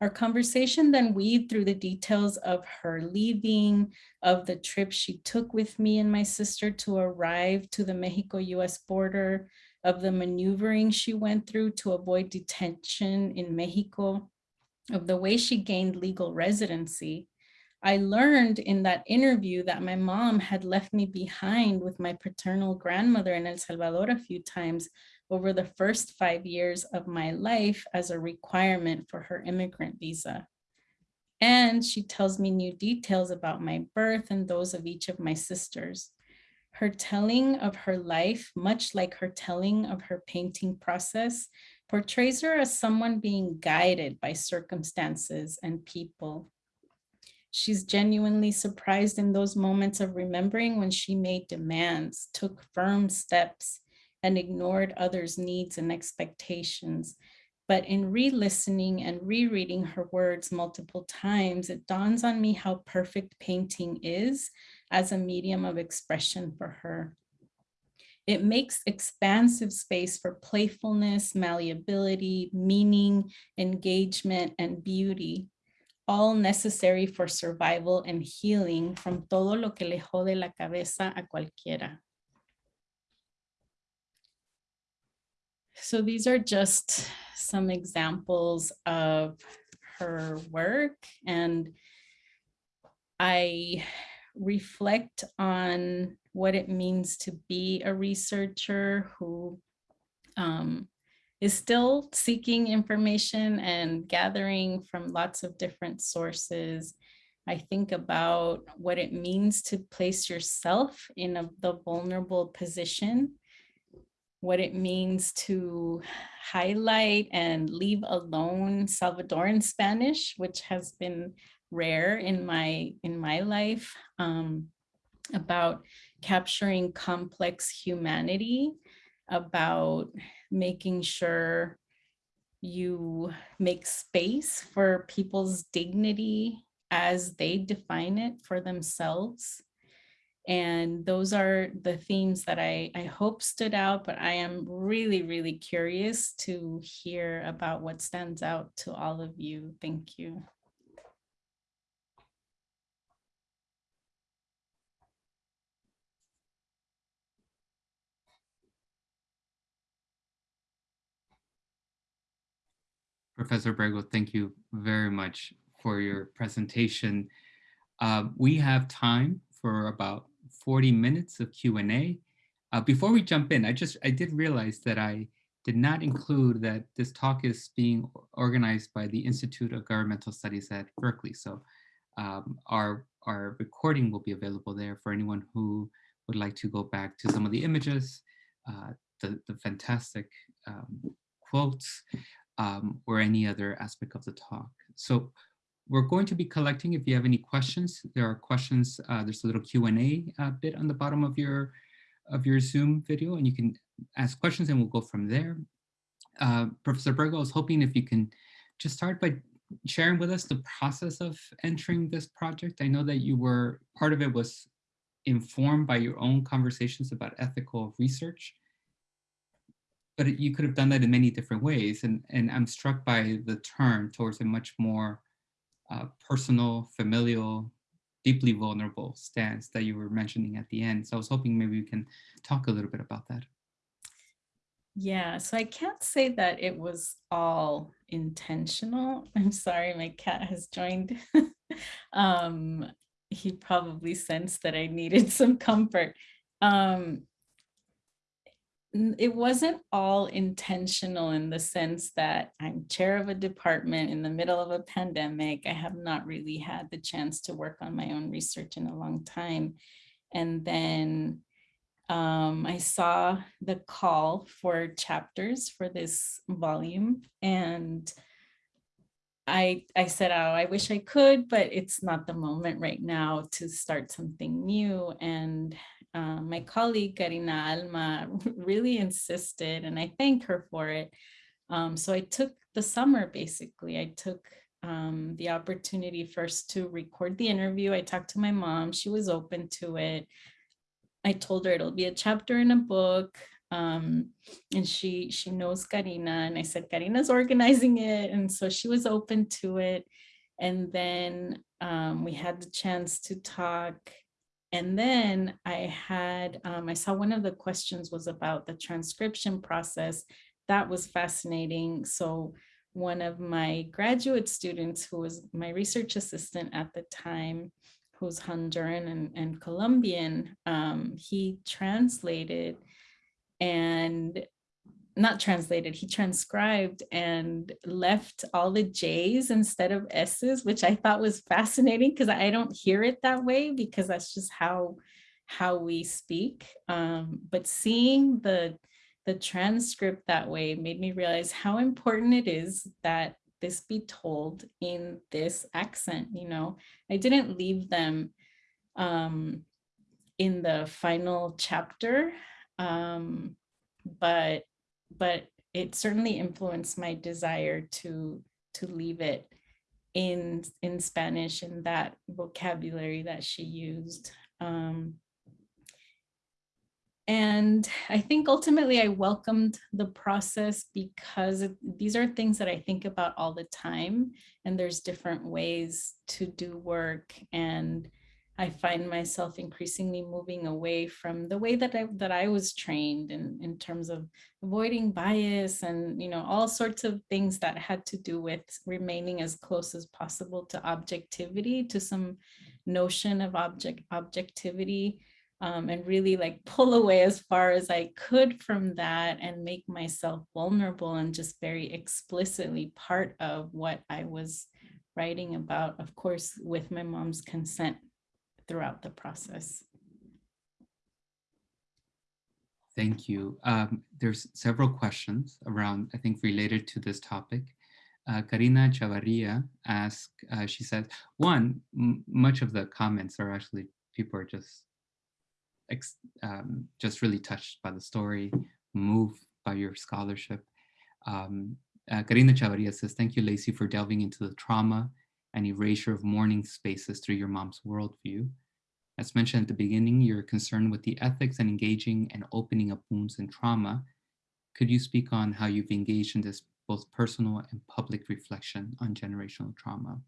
Our conversation then weaved through the details of her leaving, of the trip she took with me and my sister to arrive to the Mexico-US border, of the maneuvering she went through to avoid detention in Mexico, of the way she gained legal residency. I learned in that interview that my mom had left me behind with my paternal grandmother in El Salvador a few times over the first five years of my life as a requirement for her immigrant visa. And she tells me new details about my birth and those of each of my sisters. Her telling of her life, much like her telling of her painting process, portrays her as someone being guided by circumstances and people. She's genuinely surprised in those moments of remembering when she made demands, took firm steps, and ignored others' needs and expectations. But in re-listening and rereading her words multiple times, it dawns on me how perfect painting is as a medium of expression for her. It makes expansive space for playfulness, malleability, meaning, engagement, and beauty, all necessary for survival and healing from todo lo que le jode la cabeza a cualquiera. So these are just some examples of her work and I reflect on what it means to be a researcher who um, is still seeking information and gathering from lots of different sources. I think about what it means to place yourself in a, the vulnerable position, what it means to highlight and leave alone Salvadoran Spanish, which has been rare in my in my life um, about capturing complex humanity, about making sure you make space for people's dignity as they define it for themselves. And those are the themes that I, I hope stood out, but I am really, really curious to hear about what stands out to all of you. Thank you. Professor Abrego, thank you very much for your presentation. Uh, we have time for about 40 minutes of Q&A. Uh, before we jump in, I just, I did realize that I did not include that this talk is being organized by the Institute of Governmental Studies at Berkeley. So um, our, our recording will be available there for anyone who would like to go back to some of the images, uh, the, the fantastic um, quotes, um, or any other aspect of the talk. So we're going to be collecting, if you have any questions, there are questions, uh, there's a little Q&A uh, bit on the bottom of your, of your Zoom video, and you can ask questions and we'll go from there. Uh, Professor Abrego, I was hoping if you can just start by sharing with us the process of entering this project. I know that you were, part of it was informed by your own conversations about ethical research, but you could have done that in many different ways. And, and I'm struck by the turn towards a much more uh, personal, familial, deeply vulnerable stance that you were mentioning at the end. So I was hoping maybe you can talk a little bit about that. Yeah, so I can't say that it was all intentional. (laughs) I'm sorry, my cat has joined. (laughs) um, he probably sensed that I needed (laughs) some comfort. Um, it wasn't all intentional in the sense that I'm chair of a department in the middle of a pandemic. I have not really had the chance to work on my own research in a long time. And then um, I saw the call for chapters for this volume and I, I said, oh, I wish I could, but it's not the moment right now to start something new. And uh, my colleague Karina Alma (laughs) really insisted, and I thank her for it. Um, so I took the summer, basically. I took um, the opportunity first to record the interview. I talked to my mom. She was open to it. I told her it'll be a chapter in a book. Um, and she she knows Karina and I said Karina's organizing it and so she was open to it and then um, we had the chance to talk and then I had um, I saw one of the questions was about the transcription process. That was fascinating. So one of my graduate students who was my research assistant at the time who's Honduran and, and Colombian, um, he translated and not translated, he transcribed and left all the J's instead of S's, which I thought was fascinating because I don't hear it that way because that's just how how we speak. Um, but seeing the the transcript that way made me realize how important it is that this be told in this accent, you know, I didn't leave them um, in the final chapter, um, but but it certainly influenced my desire to to leave it in in Spanish in that vocabulary that she used. Um, and I think ultimately I welcomed the process because these are things that I think about all the time and there's different ways to do work and I find myself increasingly moving away from the way that I, that I was trained in, in terms of avoiding bias and, you know, all sorts of things that had to do with remaining as close as possible to objectivity, to some notion of object objectivity um, and really like pull away as far as I could from that and make myself vulnerable and just very explicitly part of what I was writing about, of course, with my mom's consent throughout the process. Thank you. Um, there's several questions around, I think, related to this topic. Uh, Karina Chavarria asked, uh, she says, one, much of the comments are actually, people are just um, just really touched by the story, moved by your scholarship. Um, uh, Karina Chavarria says, thank you, Leisy, for delving into the trauma and erasure of mourning spaces through your mom's worldview. As mentioned at the beginning, you're concerned with the ethics and engaging and opening up wounds and trauma. Could you speak on how you've engaged in this both personal and public reflection on generational trauma?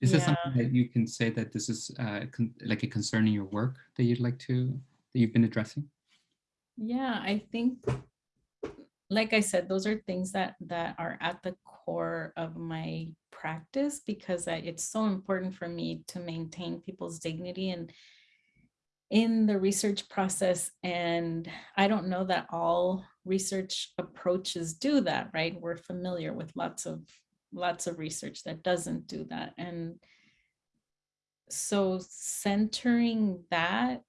Is yeah. this something that you can say that this is uh, like a concern in your work that you'd like to, that you've been addressing? Yeah, I think like I said, those are things that that are at the core of my practice because it's so important for me to maintain people's dignity and in the research process. And I don't know that all research approaches do that, right? We're familiar with lots of lots of research that doesn't do that. And so centering that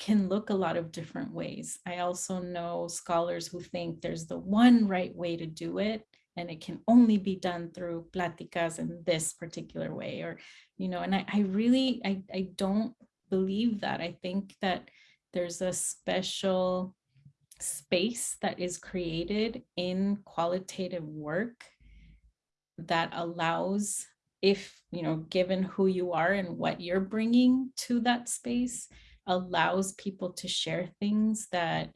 can look a lot of different ways. I also know scholars who think there's the one right way to do it and it can only be done through platicas in this particular way or, you know, and I, I really, I, I don't believe that. I think that there's a special space that is created in qualitative work that allows if, you know, given who you are and what you're bringing to that space, allows people to share things that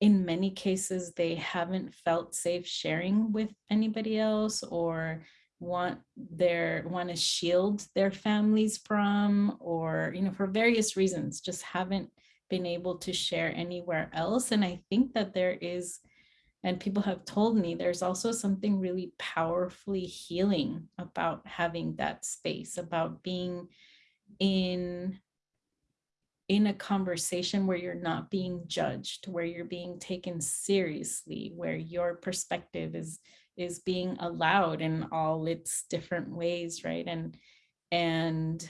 in many cases they haven't felt safe sharing with anybody else or want their want to shield their families from or you know for various reasons just haven't been able to share anywhere else. And i think that there is and people have told me there's also something really powerfully healing about having that space about being in in a conversation where you're not being judged, where you're being taken seriously, where your perspective is is being allowed in all its different ways, right? And and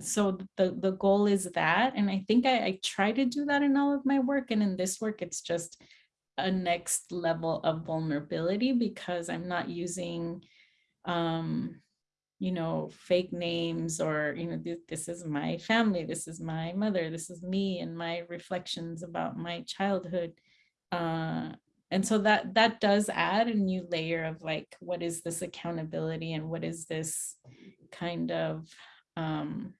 so the the goal is that, and I think I, I try to do that in all of my work, and in this work, it's just a next level of vulnerability because I'm not using um, you know, fake names or, you know, th this is my family, this is my mother, this is me and my reflections about my childhood. Uh, and so that that does add a new layer of like, what is this accountability and what is this kind of, um,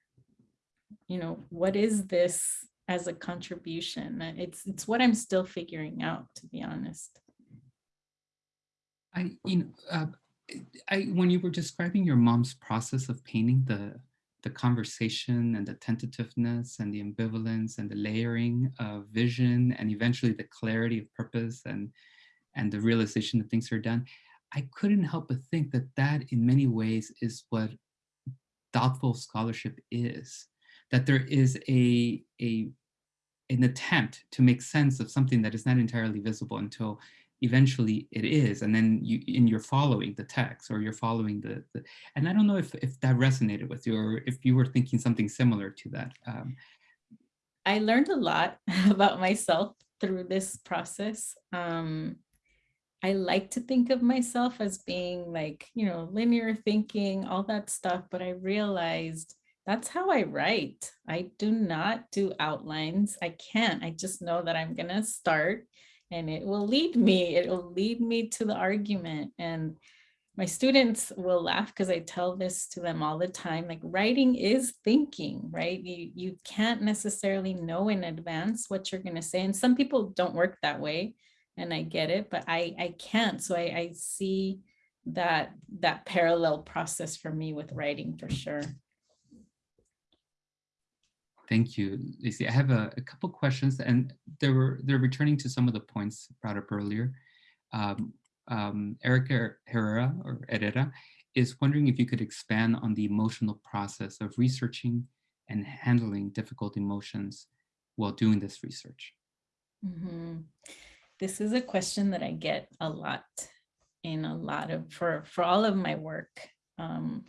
you know, what is this as a contribution? It's it's what I'm still figuring out, to be honest. I, you know, uh, I when you were describing your mom's process of painting the the conversation and the tentativeness and the ambivalence and the layering of vision and eventually the clarity of purpose and and the realization that things are done, I couldn't help but think that that in many ways is what thoughtful scholarship is. That there is a, a an attempt to make sense of something that is not entirely visible until eventually it is and then you and you're following the text or you're following the, the, and i don't know if if that resonated with you or if you were thinking something similar to that um, i learned a lot (laughs) about myself through this process um, i like to think of myself as being like you know linear thinking all that stuff but i realized that's how I write. I do not do outlines. I can't. I just know that I'm going to start and it will lead me, it will lead me to the argument. And my students will laugh because I tell this to them all the time, like writing is thinking, right? You, you can't necessarily know in advance what you're gonna say. And some people don't work that way and I get it, but I, I can't. So I, I see that, that parallel process for me with writing for sure. Thank you, Leisy. I have a, a couple questions, and they were they're returning to some of the points brought up earlier. Um, um, Erica Herrera or Herrera is wondering if you could expand on the emotional process of researching and handling difficult emotions while doing this research. Mm -hmm. This is a question that I get a lot in a lot of for for all of my work. Um,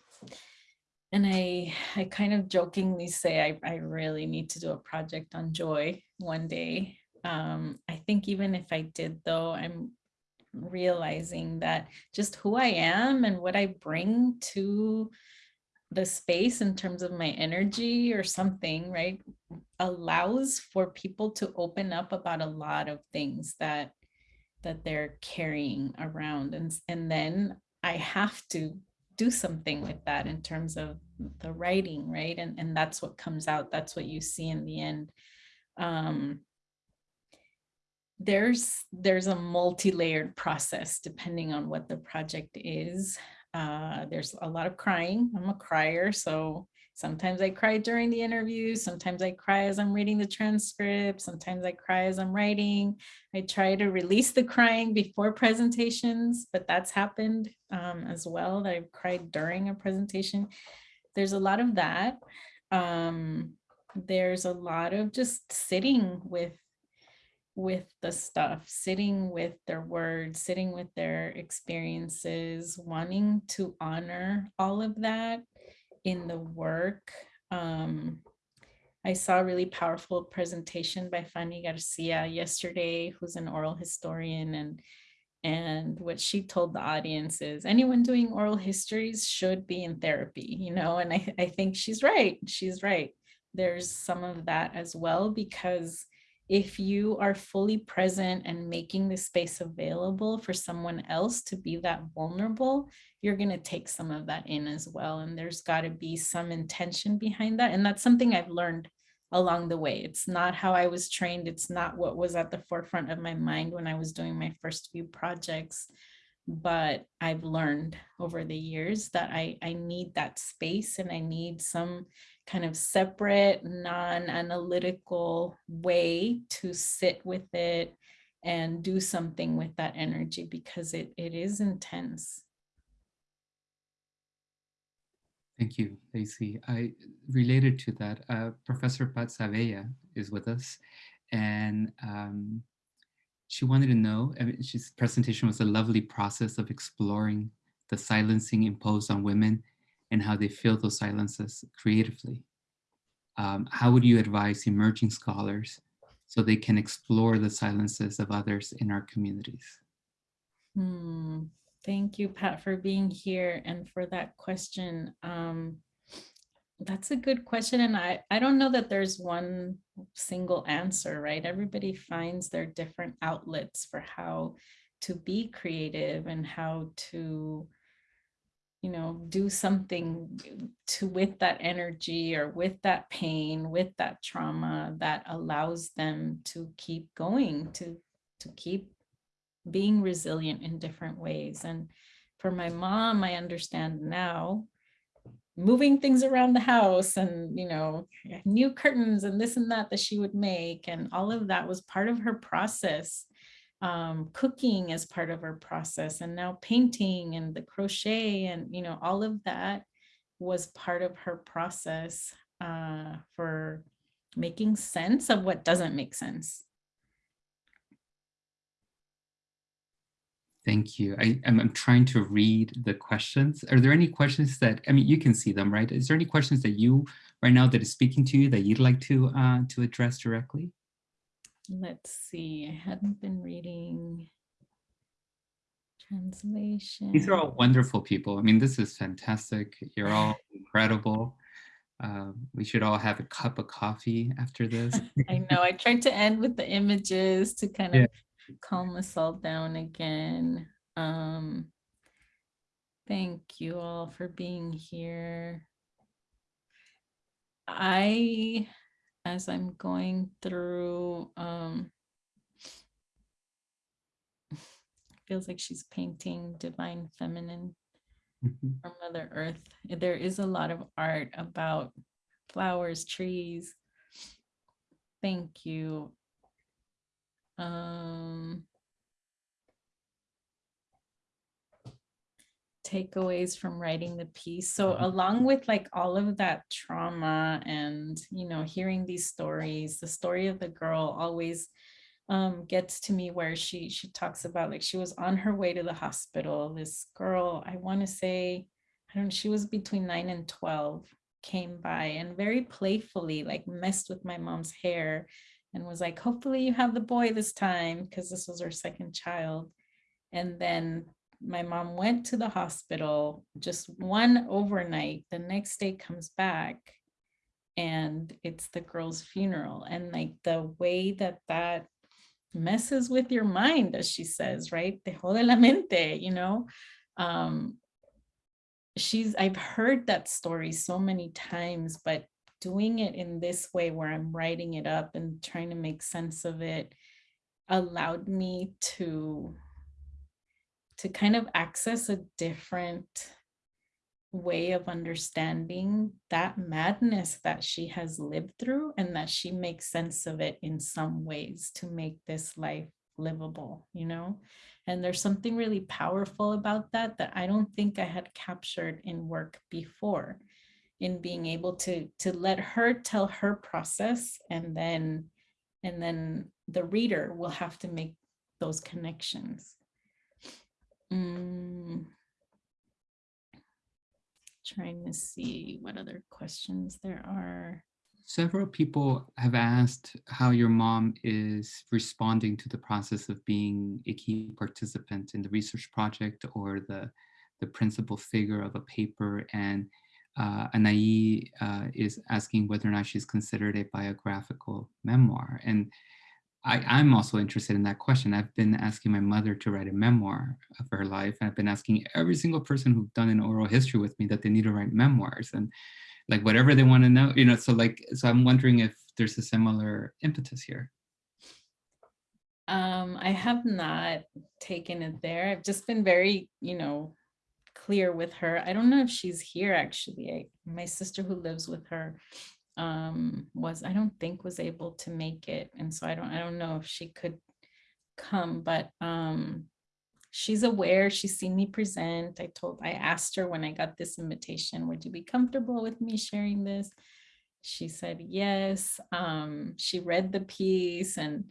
and I, I kind of jokingly say I, I really need to do a project on joy one day. Um, I think even if I did though, I'm realizing that just who I am and what I bring to the space in terms of my energy or something, right, allows for people to open up about a lot of things that that they're carrying around. And, and then I have to do something with that in terms of the writing, right? And, and that's what comes out. That's what you see in the end. Um, there's there's a multi-layered process depending on what the project is. Uh, there's a lot of crying. I'm a crier, so Sometimes I cry during the interview. Sometimes I cry as I'm reading the transcript. Sometimes I cry as I'm writing. I try to release the crying before presentations, but that's happened um, as well. That I've cried during a presentation. There's a lot of that. Um, there's a lot of just sitting with with the stuff, sitting with their words, sitting with their experiences, wanting to honor all of that in the work. Um, I saw a really powerful presentation by Fanny Garcia yesterday, who's an oral historian and and what she told the audience is anyone doing oral histories should be in therapy, you know, and I, I think she's right. She's right. There's some of that as well, because if you are fully present and making the space available for someone else to be that vulnerable, you're going to take some of that in as well. And there's got to be some intention behind that. And that's something I've learned along the way. It's not how I was trained. It's not what was at the forefront of my mind when I was doing my first few projects. But I've learned over the years that I, I need that space and I need some kind of separate, non-analytical way to sit with it and do something with that energy because it, it is intense. Thank you, Leisy. I related to that, uh, Professor Pat Zavella is with us, and um, she wanted to know, I mean, she's presentation was a lovely process of exploring the silencing imposed on women and how they fill those silences creatively. Um, how would you advise emerging scholars so they can explore the silences of others in our communities? Hmm. Thank you, Pat, for being here and for that question. Um, that's a good question. And I, I don't know that there's one single answer, right? Everybody finds their different outlets for how to be creative and how to you know, do something to with that energy or with that pain, with that trauma that allows them to keep going, to, to keep being resilient in different ways. And for my mom, I understand now moving things around the house and, you know, new curtains and this and that that she would make. And all of that was part of her process um, cooking as part of our process and now painting and the crochet and, you know, all of that was part of her process uh, for making sense of what doesn't make sense. Thank you. I, am I'm trying to read the questions. Are there any questions that, I mean, you can see them, right? Is there any questions that you right now that is speaking to you that you'd like to uh, to address directly? Let's see, I hadn't been reading translation. These are all wonderful people. I mean, this is fantastic. You're all (laughs) incredible. Uh, we should all have a cup of coffee after this. (laughs) I know. I tried to end with the images to kind of yeah. calm us all down again. Um, thank you all for being here. I as I'm going through, um, (laughs) feels like she's painting divine feminine Mhm. or Mother Earth. There is a lot of art about flowers, trees. Thank you. Um, takeaways from writing the piece. So Mhm. along with like all of that trauma and, you know, hearing these stories, the story of the girl always um, gets to me where she she talks about like she was on her way to the hospital. This girl, I want to say, I don't know, she was between nine and 12, came by and very playfully like messed with my mom's hair and was like, hopefully you have the boy this time because this was her second child. And then my mom went to the hospital just one overnight the next day comes back and it's the girl's funeral and like the way that that messes with your mind as she says right? Te jode la mente you know? Um she's i've heard that story so many times but doing it in this way where i'm writing it up and trying to make sense of it allowed me to to kind of access a different way of understanding that madness that she has lived through and that she makes sense of it in some ways to make this life livable, you know? And there's something really powerful about that that I don't think I had captured in work before in being able to to let her tell her process and then and then the reader will have to make those connections. Mm. Trying to see what other questions there are. Several people have asked how your mom is responding to the process of being a key participant in the research project or the, the principal figure of a paper. And uh, Anaí uh, is asking whether or not she's considered a biographical memoir. And I, I'm also interested in that question. I've been asking my mother to write a memoir of her life. I've been asking every single person who's done an oral history with me that they need to write memoirs and like whatever they want to know, you know, so like, so I'm wondering if there's a similar impetus here. Um, I have not taken it there. I've just been very, you know, clear with her. I don't know if she's here actually. I, my sister who lives with her um, was, I don't think was able to make it. And so I don't, I don't know if she could come, but um, she's aware, she's seen me present. I told, I asked her when I got this invitation, would you be comfortable with me sharing this? She said yes. Um, she read the piece and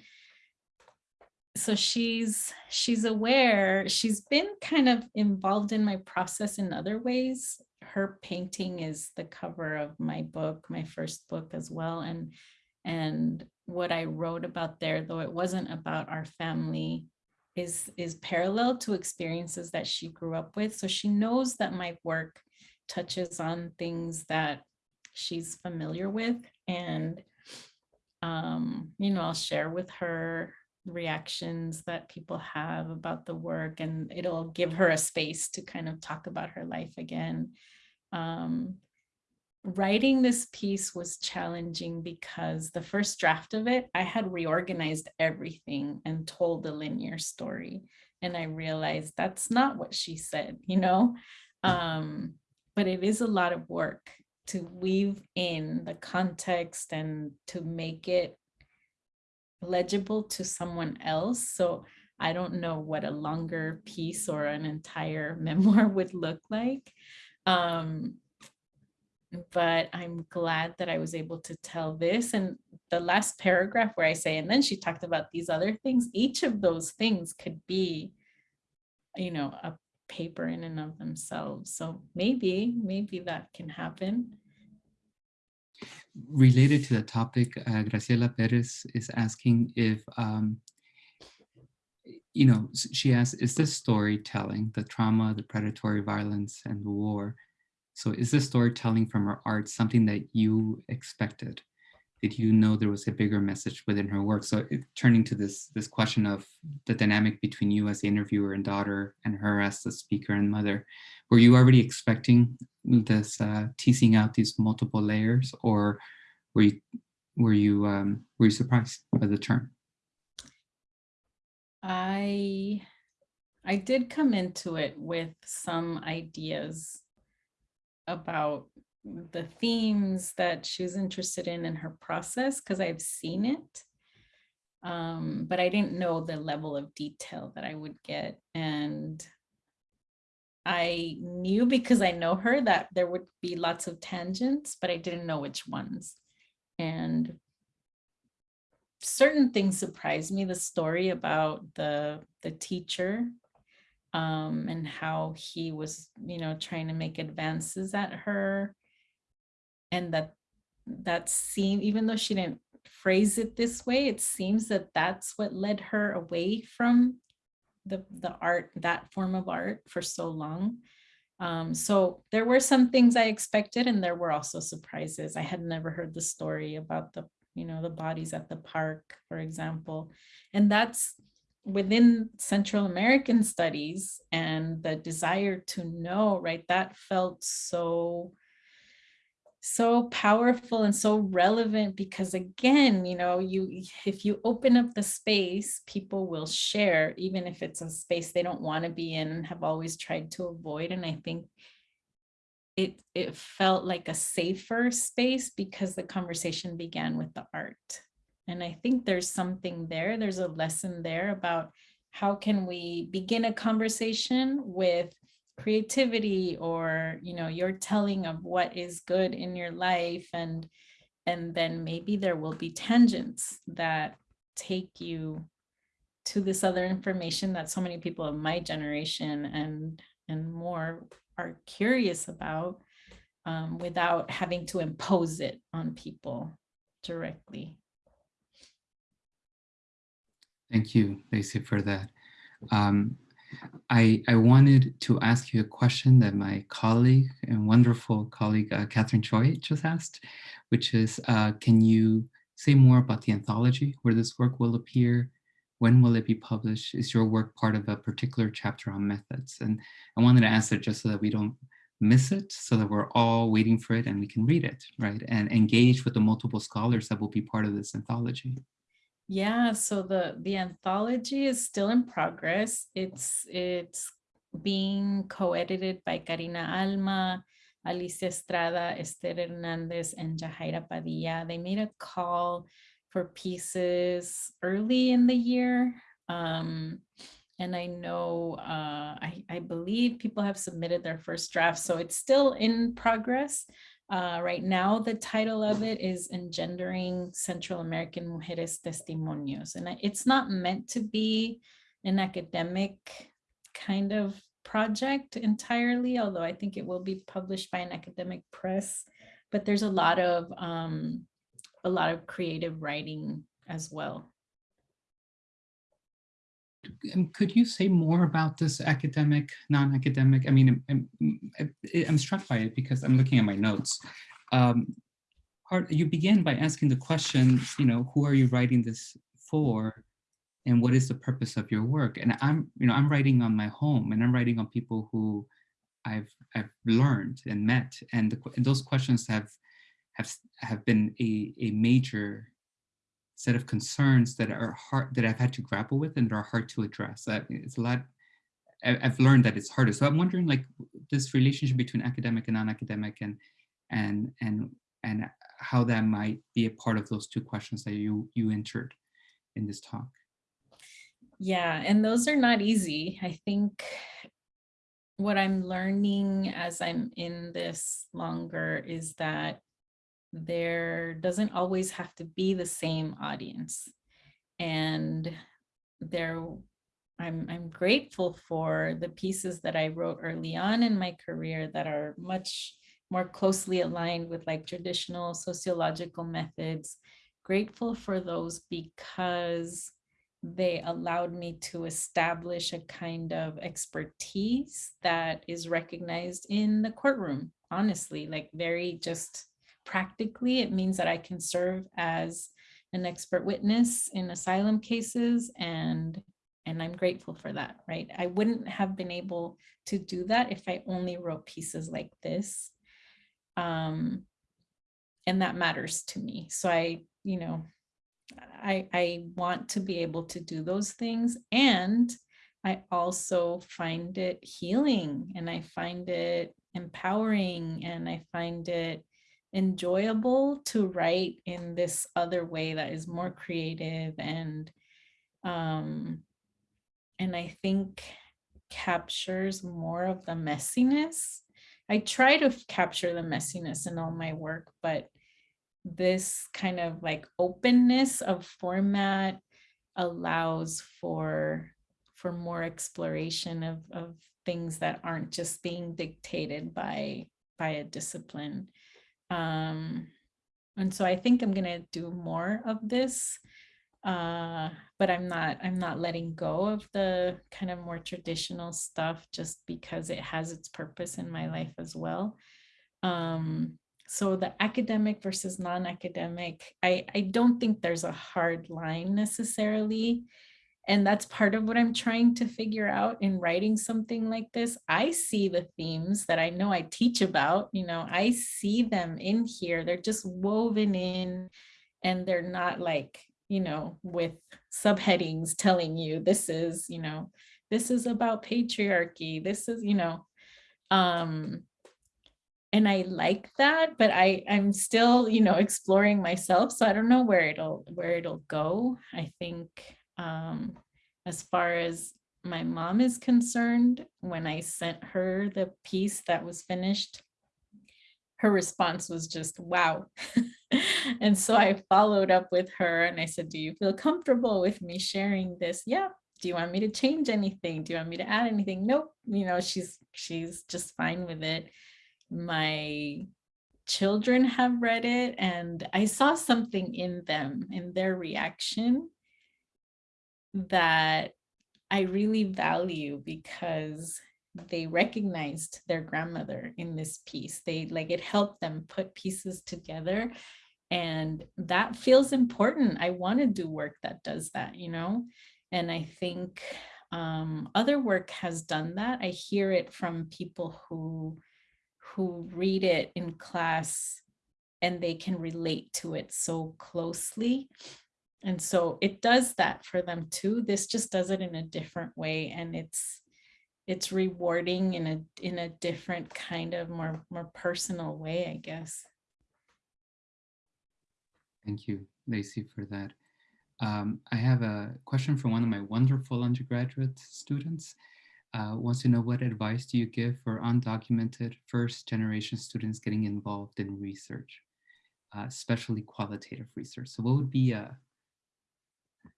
so she's she's aware she's been kind of involved in my process in other ways. Her painting is the cover of my book my first book as well and and what i wrote about there though it wasn't about our family is is parallel to experiences that she grew up with. So she knows that my work touches on things that she's familiar with and um you know i'll share with her reactions that people have about the work and it'll give her a space to kind of talk about her life again. Um, writing this piece was challenging because the first draft of it, I had reorganized everything and told a linear story. And I realized that's not what she said, you know, um, but it is a lot of work to weave in the context and to make it legible to someone else. So I don't know what a longer piece or an entire (laughs) memoir would look like. Um, but I'm glad that I was able to tell this. And the last paragraph where I say, and then she talked about these other things, each of those things could be, you know, a paper in and of themselves. So maybe, maybe that can happen related to the topic, uh, Graciela Perez is asking if, um, you know, she asks, is this storytelling, the trauma, the predatory violence, and the war? So is this storytelling from her art something that you expected? Did you know there was a bigger message within her work? So it, turning to this, this question of the dynamic between you as the interviewer and daughter and her as the speaker and mother, were you already expecting this uh, teasing out these multiple layers or were you were you um, were you surprised by the turn? I I did come into it with some ideas about the themes that she was interested in in her process because I've seen it. Um, but I didn't know the level of detail that I would get. And I knew because I know her that there would be lots of tangents, but I didn't know which ones and certain things surprised me the story about the the teacher um, and how he was you know trying to make advances at her and that that seemed even though she didn't phrase it this way it seems that that's what led her away from the the art that form of art for so long um, so there were some things I expected and there were also surprises. I had never heard the story about the, you know, the bodies at the park, for example. And that's within Central American studies and the desire to know, right? That felt so so powerful and so relevant because again you know you if you open up the space people will share even if it's a space they don't want to be in and have always tried to avoid and i think it it felt like a safer space because the conversation began with the art. And I think there's something there. There's a lesson there about how can we begin a conversation with creativity or you know your telling of what is good in your life and and then maybe there will be tangents that take you to this other information that so many people of my generation and and more are curious about um, without having to impose it on people directly. Thank you, Leisy, for that. Um, I, I wanted to ask you a question that my colleague and wonderful colleague, uh, Catherine Choi just asked, which is, uh, can you say more about the anthology, where this work will appear, when will it be published? Is your work part of a particular chapter on methods? And I wanted to ask that just so that we don't miss it, so that we're all waiting for it and we can read it, right? And engage with the multiple scholars that will be part of this anthology. Yeah, so the the anthology is still in progress. It's it's being co-edited by Karina Alma, Alicia Estrada, Esther Hernandez, and Yajaira Padilla. They made a call for pieces early in the year. Um, and I know, uh, I, I believe people have submitted their first draft, so it's still in progress. Uh, right now, the title of it is Engendering Central American Mujeres Testimonios. And it's not meant to be an academic kind of project entirely, although I think it will be published by an academic press. But there's a lot of um, a lot of creative writing as well. Could you say more about this academic, non-academic? I mean, I'm, I'm, I'm, struck by it because I'm looking at my notes. Um, part, you begin by asking the question, you know, who are you writing this for? And what is the purpose of your work? And I'm, you know, I'm writing on my home and I'm writing on people who I've, I've learned and met. And, the, and those questions have, have, have been a, a major set of concerns that are hard that I've had to grapple with and are hard to address. it's a lot. I've learned that it's harder. So I'm wondering, like, this relationship between academic and non-academic, and and and and how that might be a part of those two questions that you you entered in this talk. Yeah, and those are not easy. I think what I'm learning as I'm in this longer is that there doesn't always have to be the same audience. And there, I'm, I'm grateful for the pieces that I wrote early on in my career that are much more closely aligned with like traditional sociological methods. Grateful for those because they allowed me to establish a kind of expertise that is recognized in the courtroom, honestly, like very just practically, it means that I can serve as an expert witness in asylum cases and and I'm grateful for that, right? I wouldn't have been able to do that if I only wrote pieces like this. Um, and that matters to me. So I, you know, I, I want to be able to do those things. And I also find it healing and I find it empowering and I find it enjoyable to write in this other way that is more creative and um and I think captures more of the messiness. I try to capture the messiness in all my work, but this kind of like openness of format allows for for more exploration of, of things that aren't just being dictated by by a discipline. Um, and so I think I'm gonna do more of this, uh, but I'm not, I'm not letting go of the kind of more traditional stuff just because it has its purpose in my life as well. Um, so the academic versus non-academic, I, I don't think there's a hard line necessarily. And that's part of what I'm trying to figure out in writing something like this. I see the themes that I know I teach about, you know, I see them in here. They're just woven in and they're not like, you know, with subheadings telling you this is, you know, this is about patriarchy. This is, you know, um, and I like that, but I I'm still, you know, exploring myself. So I don't know where it'll where it'll go. I think um, as far as my mom is concerned, when I sent her the piece that was finished, her response was just wow. (laughs) and so I followed up with her and I said, do you feel comfortable with me sharing this? Yeah. Do you want me to change anything? Do you want me to add anything? Nope. You know, she's she's just fine with it. My children have read it and I saw something in them in their reaction that I really value because they recognized their grandmother in this piece. They like it helped them put pieces together and that feels important. I want to do work that does that, you know? And I think um, other work has done that. I hear it from people who who read it in class and they can relate to it so closely. And so it does that for them too. This just does it in a different way. And it's it's rewarding in a in a different kind of more more personal way, I guess. Thank you, Leisy, for that. Um, I have a question from one of my wonderful undergraduate students. Uh, wants to know what advice do you give for undocumented first generation students getting involved in research, uh, especially qualitative research. So what would be a,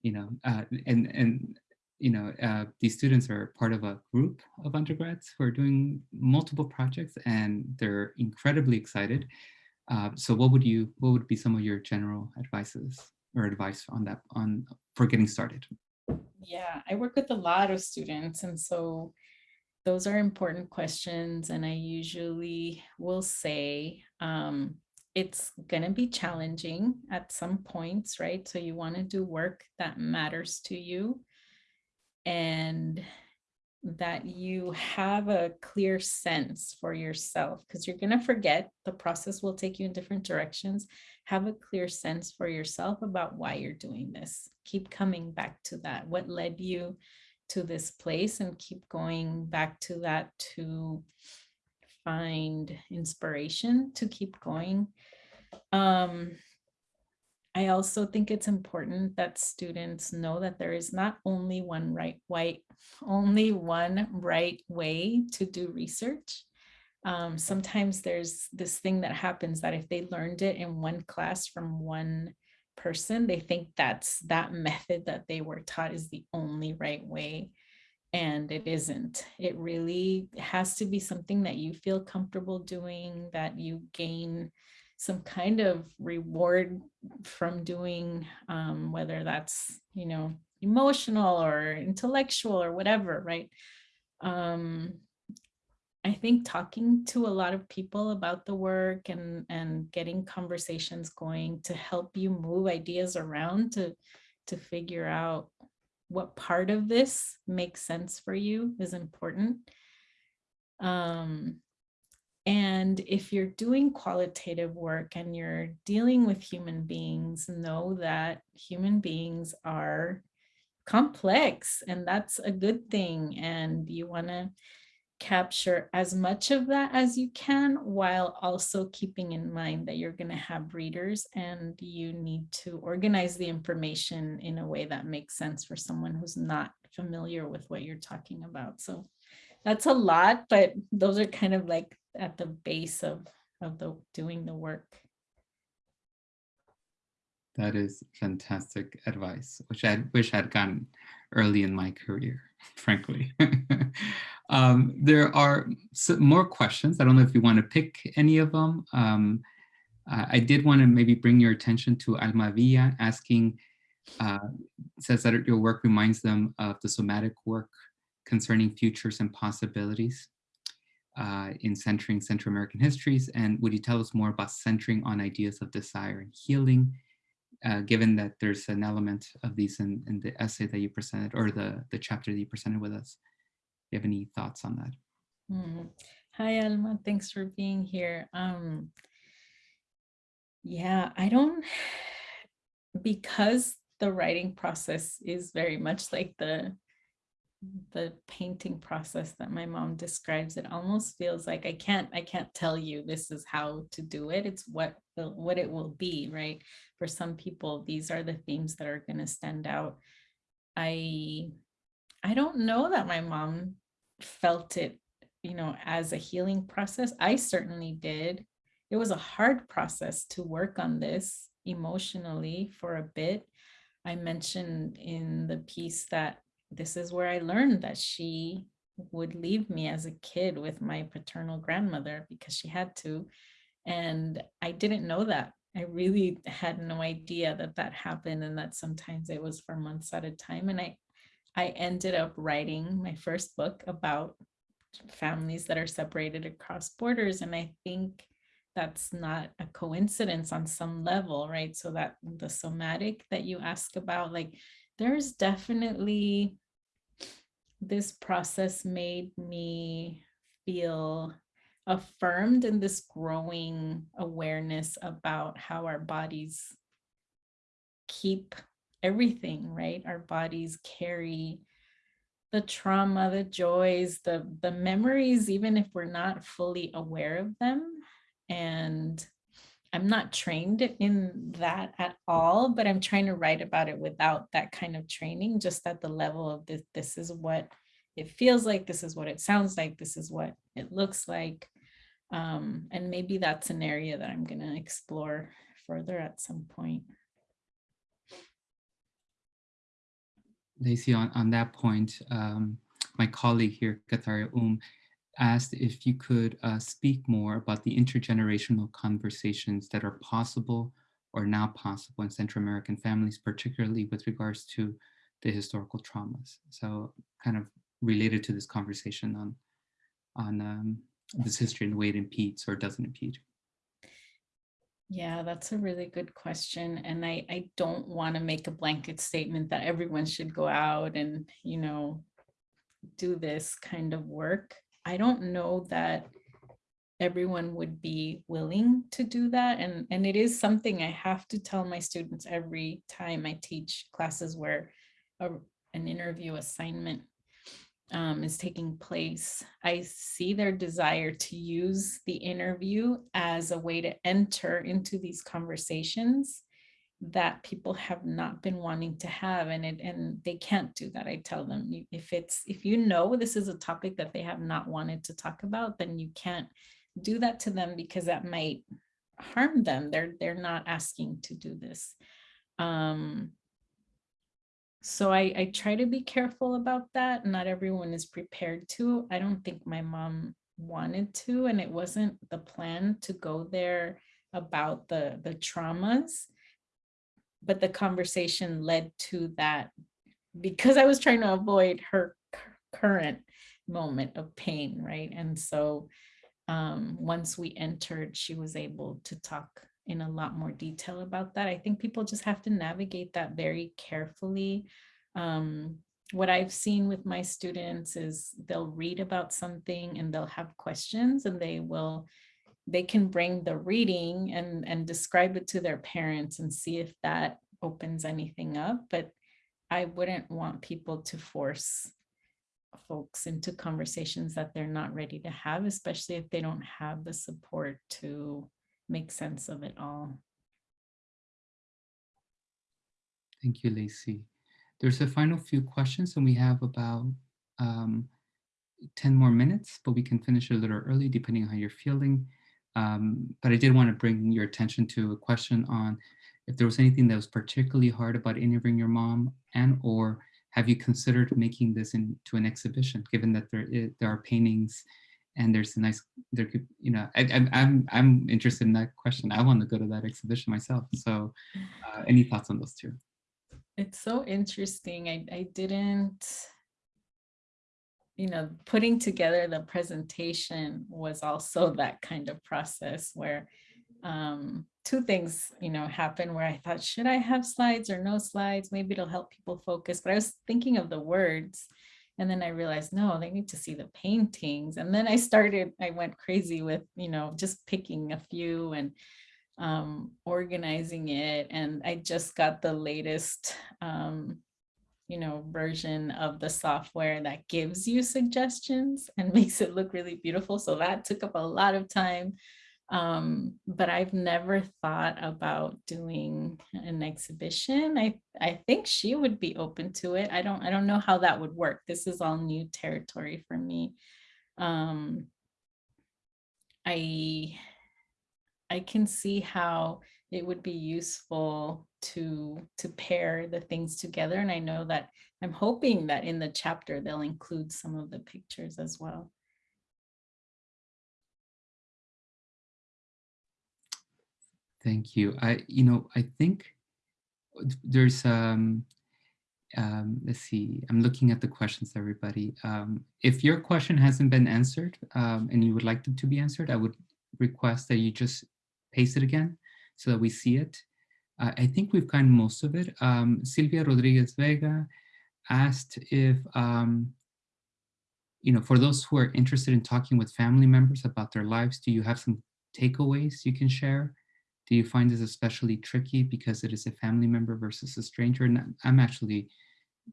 you know, uh, and, and you know, uh, these students are part of a group of undergrads who are doing multiple projects and they're incredibly excited. Uh, so what would you, what would be some of your general advices or advice on that, on for getting started? Yeah, I work with a lot of students and so those are important questions and I usually will say um, it's going to be challenging at some points, right? So you want to do work that matters to you and that you have a clear sense for yourself because you're going to forget the process will take you in different directions. Have a clear sense for yourself about why you're doing this. Keep coming back to that. What led you to this place and keep going back to that to find inspiration to keep going um I also think it's important that students know that there is not only one right white, only one right way to do research. Um, sometimes there's this thing that happens that if they learned it in one class from one person, they think that's that method that they were taught is the only right way. And it isn't. It really has to be something that you feel comfortable doing, that you gain some kind of reward from doing, um, whether that's, you know, emotional or intellectual or whatever, right? Um, I think talking to a lot of people about the work and, and getting conversations going to help you move ideas around to, to figure out what part of this makes sense for you is important. Um, and if you're doing qualitative work and you're dealing with human beings, know that human beings are complex and that's a good thing. And you want to capture as much of that as you can while also keeping in mind that you're going to have readers and you need to organize the information in a way that makes sense for someone who's not familiar with what you're talking about. So that's a lot, but those are kind of like at the base of, of the doing the work. That is fantastic advice, which I wish I'd gotten early in my career, (laughs) frankly. (laughs) um, there are more questions. I don't know if you want to pick any of them. Um, I did want to maybe bring your attention to Alma Villa asking, uh, says that your work reminds them of the somatic work concerning futures and possibilities uh, in centering Central American histories? And would you tell us more about centering on ideas of desire and healing, uh, given that there's an element of these in, in the essay that you presented or the, the chapter that you presented with us? Do you have any thoughts on that? Mm. Hi, Alma. Thanks for being here. Um, yeah, I don't, (sighs) because the writing process is very much like the the painting process that my mom describes, it almost feels like I can't, I can't tell you this is how to do it. It's what, what it will be, right? For some people, these are the themes that are gonna stand out. I, I don't know that my mom felt it, you know, as a healing process. I certainly did. It was a hard process to work on this emotionally for a bit. I mentioned in the piece that this is where I learned that she would leave me as a kid with my paternal grandmother because she had to. And I didn't know that. I really had no idea that that happened and that sometimes it was for months at a time. And I, I ended up writing my first book about families that are separated across borders. And I think that's not a coincidence on some level, right? So that the somatic that you ask about, like there's definitely this process made me feel affirmed in this growing awareness about how our bodies keep everything, right? Our bodies carry the trauma, the joys, the, the memories, even if we're not fully aware of them. And I'm not trained in that at all, but I'm trying to write about it without that kind of training, just at the level of this, this is what it feels like, this is what it sounds like, this is what it looks like. Um, and maybe that's an area that I'm gonna explore further at some point. Leisy, on, on that point, um, my colleague here, Katharia Um, asked if you could uh, speak more about the intergenerational conversations that are possible or now possible in Central American families, particularly with regards to the historical traumas. So kind of related to this conversation on, on um, this history and the way it impedes or doesn't impede. Yeah, that's a really good question. And I, I don't want to make a blanket statement that everyone should go out and, you know, do this kind of work. I don't know that everyone would be willing to do that. And, and it is something I have to tell my students every time I teach classes where a, an interview assignment um, is taking place. I see their desire to use the interview as a way to enter into these conversations that people have not been wanting to have and it and they can't do that. I tell them if it's if you know this is a topic that they have not wanted to talk about, then you can't do that to them because that might harm them. They're they're not asking to do this. Um, so I, I try to be careful about that. Not everyone is prepared to. I don't think my mom wanted to, and it wasn't the plan to go there about the, the traumas. But the conversation led to that because I was trying to avoid her current moment of pain, right? And so um, once we entered, she was able to talk in a lot more detail about that. I think people just have to navigate that very carefully. Um, what I've seen with my students is they'll read about something and they'll have questions and they will, they can bring the reading and, and describe it to their parents and see if that opens anything up. But I wouldn't want people to force folks into conversations that they're not ready to have, especially if they don't have the support to make sense of it all. Thank you, Leisy. There's a final few questions and we have about um, 10 more minutes, but we can finish a little early depending on how you're feeling. Um, but I did want to bring your attention to a question on if there was anything that was particularly hard about interviewing your mom and or have you considered making this into an exhibition, given that there, is, there are paintings and there's a nice there could you know I, am I'm i'm interested in that question. I want to go to that exhibition myself. So uh, any thoughts on those two? It's so interesting. I i didn't you know putting together the presentation was also that kind of process where um two things you know happen where i thought should i have slides or no slides maybe it'll help people focus but i was thinking of the words and then I realized, no, they need to see the paintings. And then I started, I went crazy with, you know, just picking a few and um, organizing it. And I just got the latest um, you know, version of the software that gives you suggestions and (laughs) makes it look really beautiful. So that took up a lot of time. Um, but I've never thought about doing an exhibition. I, I think she would be open to it. I don't, I don't know how that would work. This is all new territory for me. Um, I, I can see how it would be useful to to pair the things together and I know that I'm hoping that in the chapter they'll include some of the pictures as well. Thank you. I, you know, I think there's, um, um, let's see, I'm looking at the questions, everybody. Um, if your question hasn't been answered um, and you would like them to be answered, I would request that you just paste it again so that we see it. Uh, I think we've gotten most of it. Um, Silvia Rodriguez Vega asked if, um, you know, for those who are interested in talking with family members about their lives, do you have some takeaways you can share? Do you find this especially tricky because it is a family member versus a stranger? And I'm actually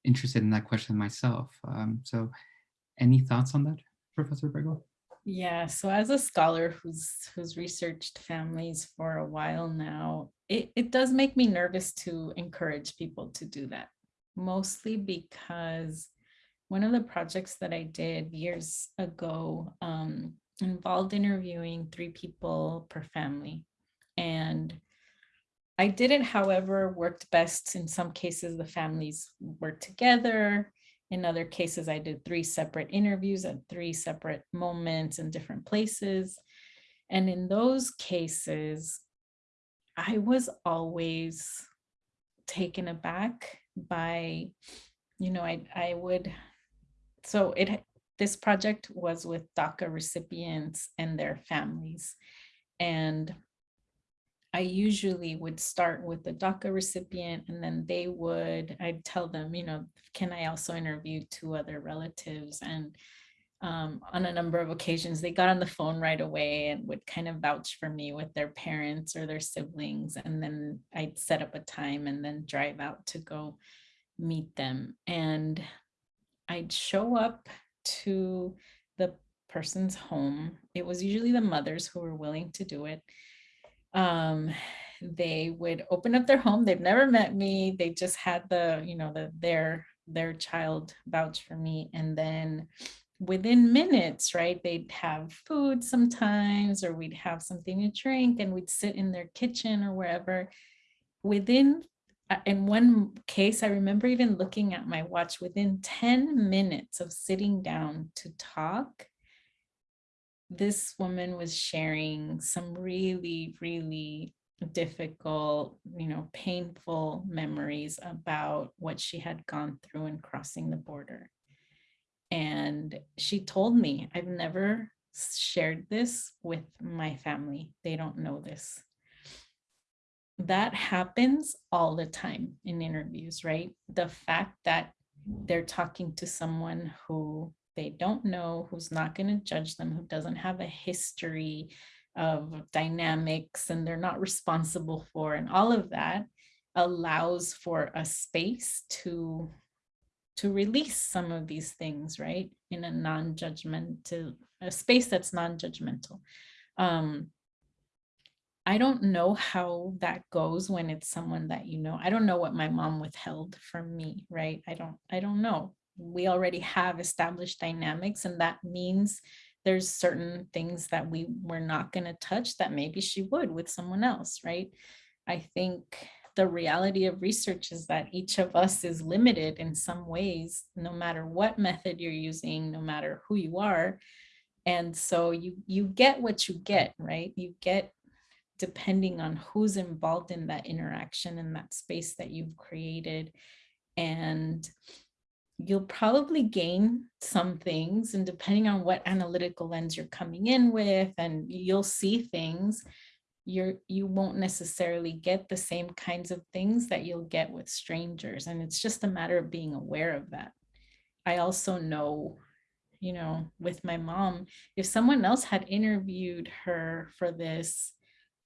interested in that question myself. Um, so any thoughts on that, Professor Abrego? Yeah, so as a scholar who's who's researched families for a while now, it, it does make me nervous to encourage people to do that, mostly because one of the projects that I did years ago um, involved interviewing three people per family. And I didn't, however, worked best in some cases the families worked together in other cases, I did three separate interviews at three separate moments in different places. And in those cases, I was always taken aback by, you know, I, I would, so it, this project was with DACA recipients and their families. And I usually would start with the DACA recipient and then they would, I'd tell them, you know, can I also interview two other relatives? And um, on a number of occasions, they got on the phone right away and would kind of vouch for me with their parents or their siblings. And then I'd set up a time and then drive out to go meet them. And I'd show up to the person's home. It was usually the mothers who were willing to do it um, they would open up their home. They've never met me. They just had the, you know, the their their child vouch for me. And then within minutes, right, they'd have food sometimes, or we'd have something to drink and we'd sit in their kitchen or wherever. Within, uh, in one case, I remember even looking at my watch within 10 minutes of sitting down to talk, this woman was sharing some really, really difficult, you know, painful memories about what she had gone through in crossing the border. And she told me, I've never shared this with my family. They don't know this. That happens all the time in interviews, right? The fact that they're talking to someone who they don't know, who's not going to judge them, who doesn't have a history of dynamics and they're not responsible for, and all of that allows for a space to to release some of these things, right? In a non-judgmental, a space that's non-judgmental. Um, I don't know how that goes when it's someone that you know. I don't know what my mom withheld from me, right? I don't, I don't know we already have established dynamics and that means there's certain things that we were not going to touch that maybe she would with someone else, right? I think the reality of research is that each of us is limited in some ways, no matter what method you're using, no matter who you are. And so you, you get what you get, right? You get depending on who's involved in that interaction in that space that you've created. And you'll probably gain some things and depending on what analytical lens you're coming in with and you'll see things you're you won't necessarily get the same kinds of things that you'll get with strangers and it's just a matter of being aware of that. I also know you know with my mom if someone else had interviewed her for this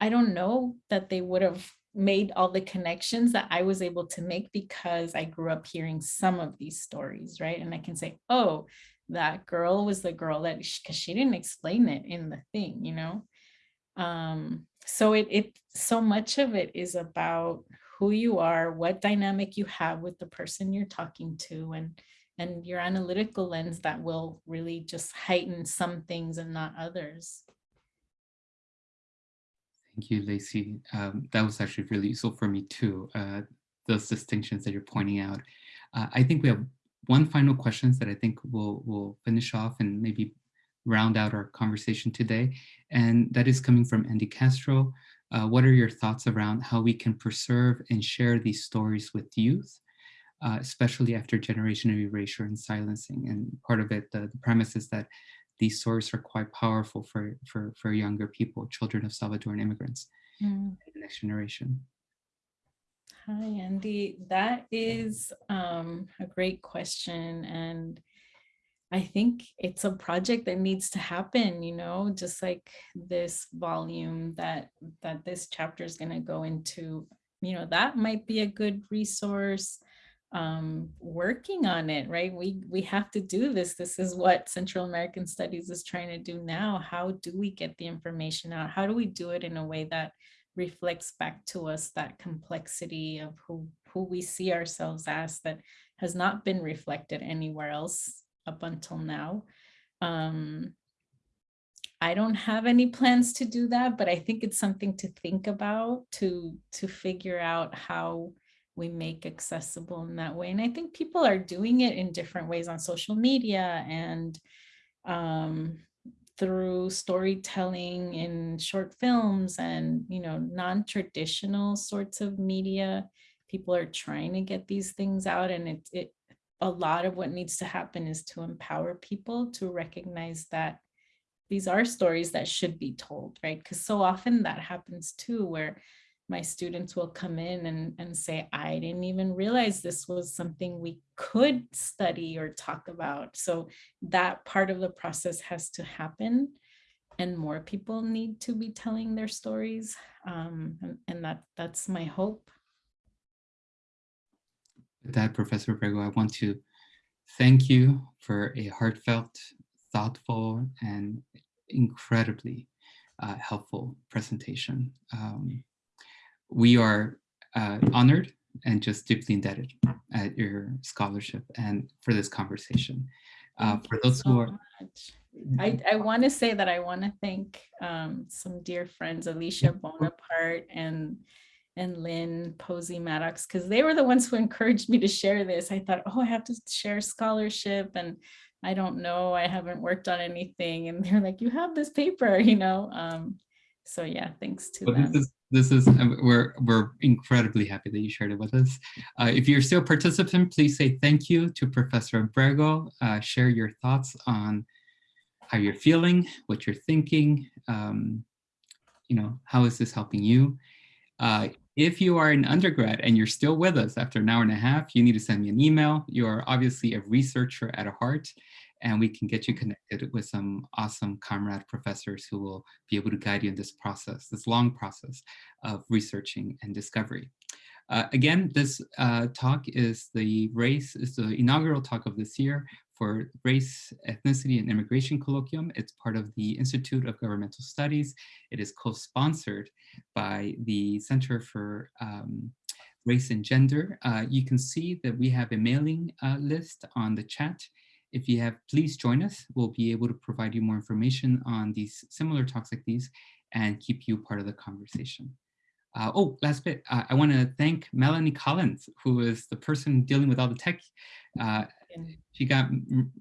i don't know that they would have made all the connections that I was able to make because I grew up hearing some of these stories, right? And I can say, oh, that girl was the girl that, because she didn't explain it in the thing, you know? Um, so it, it, so much of it is about who you are, what dynamic you have with the person you're talking to, and and your analytical lens that will really just heighten some things and not others. Thank you, Leisy. Um, that was actually really useful for me too, uh, those distinctions that you're pointing out. Uh, I think we have one final questions that I think we'll, we'll finish off and maybe round out our conversation today. And that is coming from Andy Castro. Uh, what are your thoughts around how we can preserve and share these stories with youth, uh, especially after generation of erasure and silencing? And part of it, the, the premise is that these stories are quite powerful for, for, for younger people, children of Salvadoran immigrants, Mm. the next generation. Hi, Andy. That is um, a great question. And I think it's a project that needs to happen, you know, just like this volume that that this chapter is going to go into, you know, that might be a good resource um, working on it, right? We we have to do this. This is what Central American Studies is trying to do now. How do we get the information out? How do we do it in a way that reflects back to us that complexity of who who we see ourselves as that has not been reflected anywhere else up until now. Um, I don't have any plans to do that, but I think it's something to think about to to figure out how we make accessible in that way. And I think people are doing it in different ways on social media and um, through storytelling in short films and, you know, non-traditional sorts of media. People are trying to get these things out and it, it, a lot of what needs to happen is to empower people to recognize that these are stories that should be told, right? Because so often that happens too, where my students will come in and, and say, I didn't even realize this was something we could study or talk about. So that part of the process has to happen and more people need to be telling their stories. Um, and, and that that's my hope. With that, Professor Abrego, I want to thank you for a heartfelt, thoughtful, and incredibly uh, helpful presentation. Um, we are uh, honored and just deeply indebted at your scholarship and for this conversation. Uh, for those who are, much. I, I want to say that I want to thank um, some dear friends, Alicia Bonaparte and and Linn Posey Maddox, because they were the ones who (laughs) encouraged me to share this. I thought, oh, I have to share scholarship and I don't know, I haven't worked on anything. And they're like, you have this paper, (laughs) you know? Um, so yeah, thanks to well, them. this is this is we're we're incredibly happy that you shared it with us. Uh, if you're still a participant, please say thank you to Professor Abrego. Uh, share your thoughts on how you're feeling, what you're thinking. Um, you know, how is this helping you? Uh, if you are an undergrad and you're still with us after an hour and a half, you need to send me an email. You are obviously a researcher at a heart, and we can get you connected with some awesome comrade professors who will be able to guide you in this process, this long process of researching and discovery. Uh, again, this uh, talk is the race, is the inaugural talk of this year for Race, Ethnicity, and Immigration Colloquium. It's part of the Institute of Governmental Studies. It is co-sponsored by the Center for um, Race and Gender. Uh, you can see that we have a mailing uh, list on the chat. If you have, please join us. We'll be able to provide you more information on these similar talks like these and keep you part of the conversation. Uh, oh, last bit, uh, I want to thank Melanie Collins, who is the person dealing with all the tech. Uh, she got,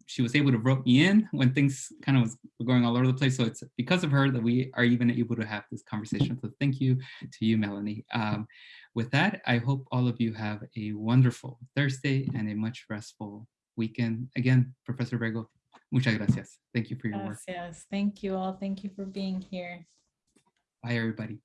she was able to rope me in when things kind of was going all over the place. So it's because of her that we are even able to have this conversation. So thank you to you, Melanie. Um, with that, I hope all of you have a wonderful Thursday and a much restful weekend. Again, Professor Abrego, muchas gracias. Thank you for your work. Yes, yes. Thank you all. Thank you for being here. Bye, everybody.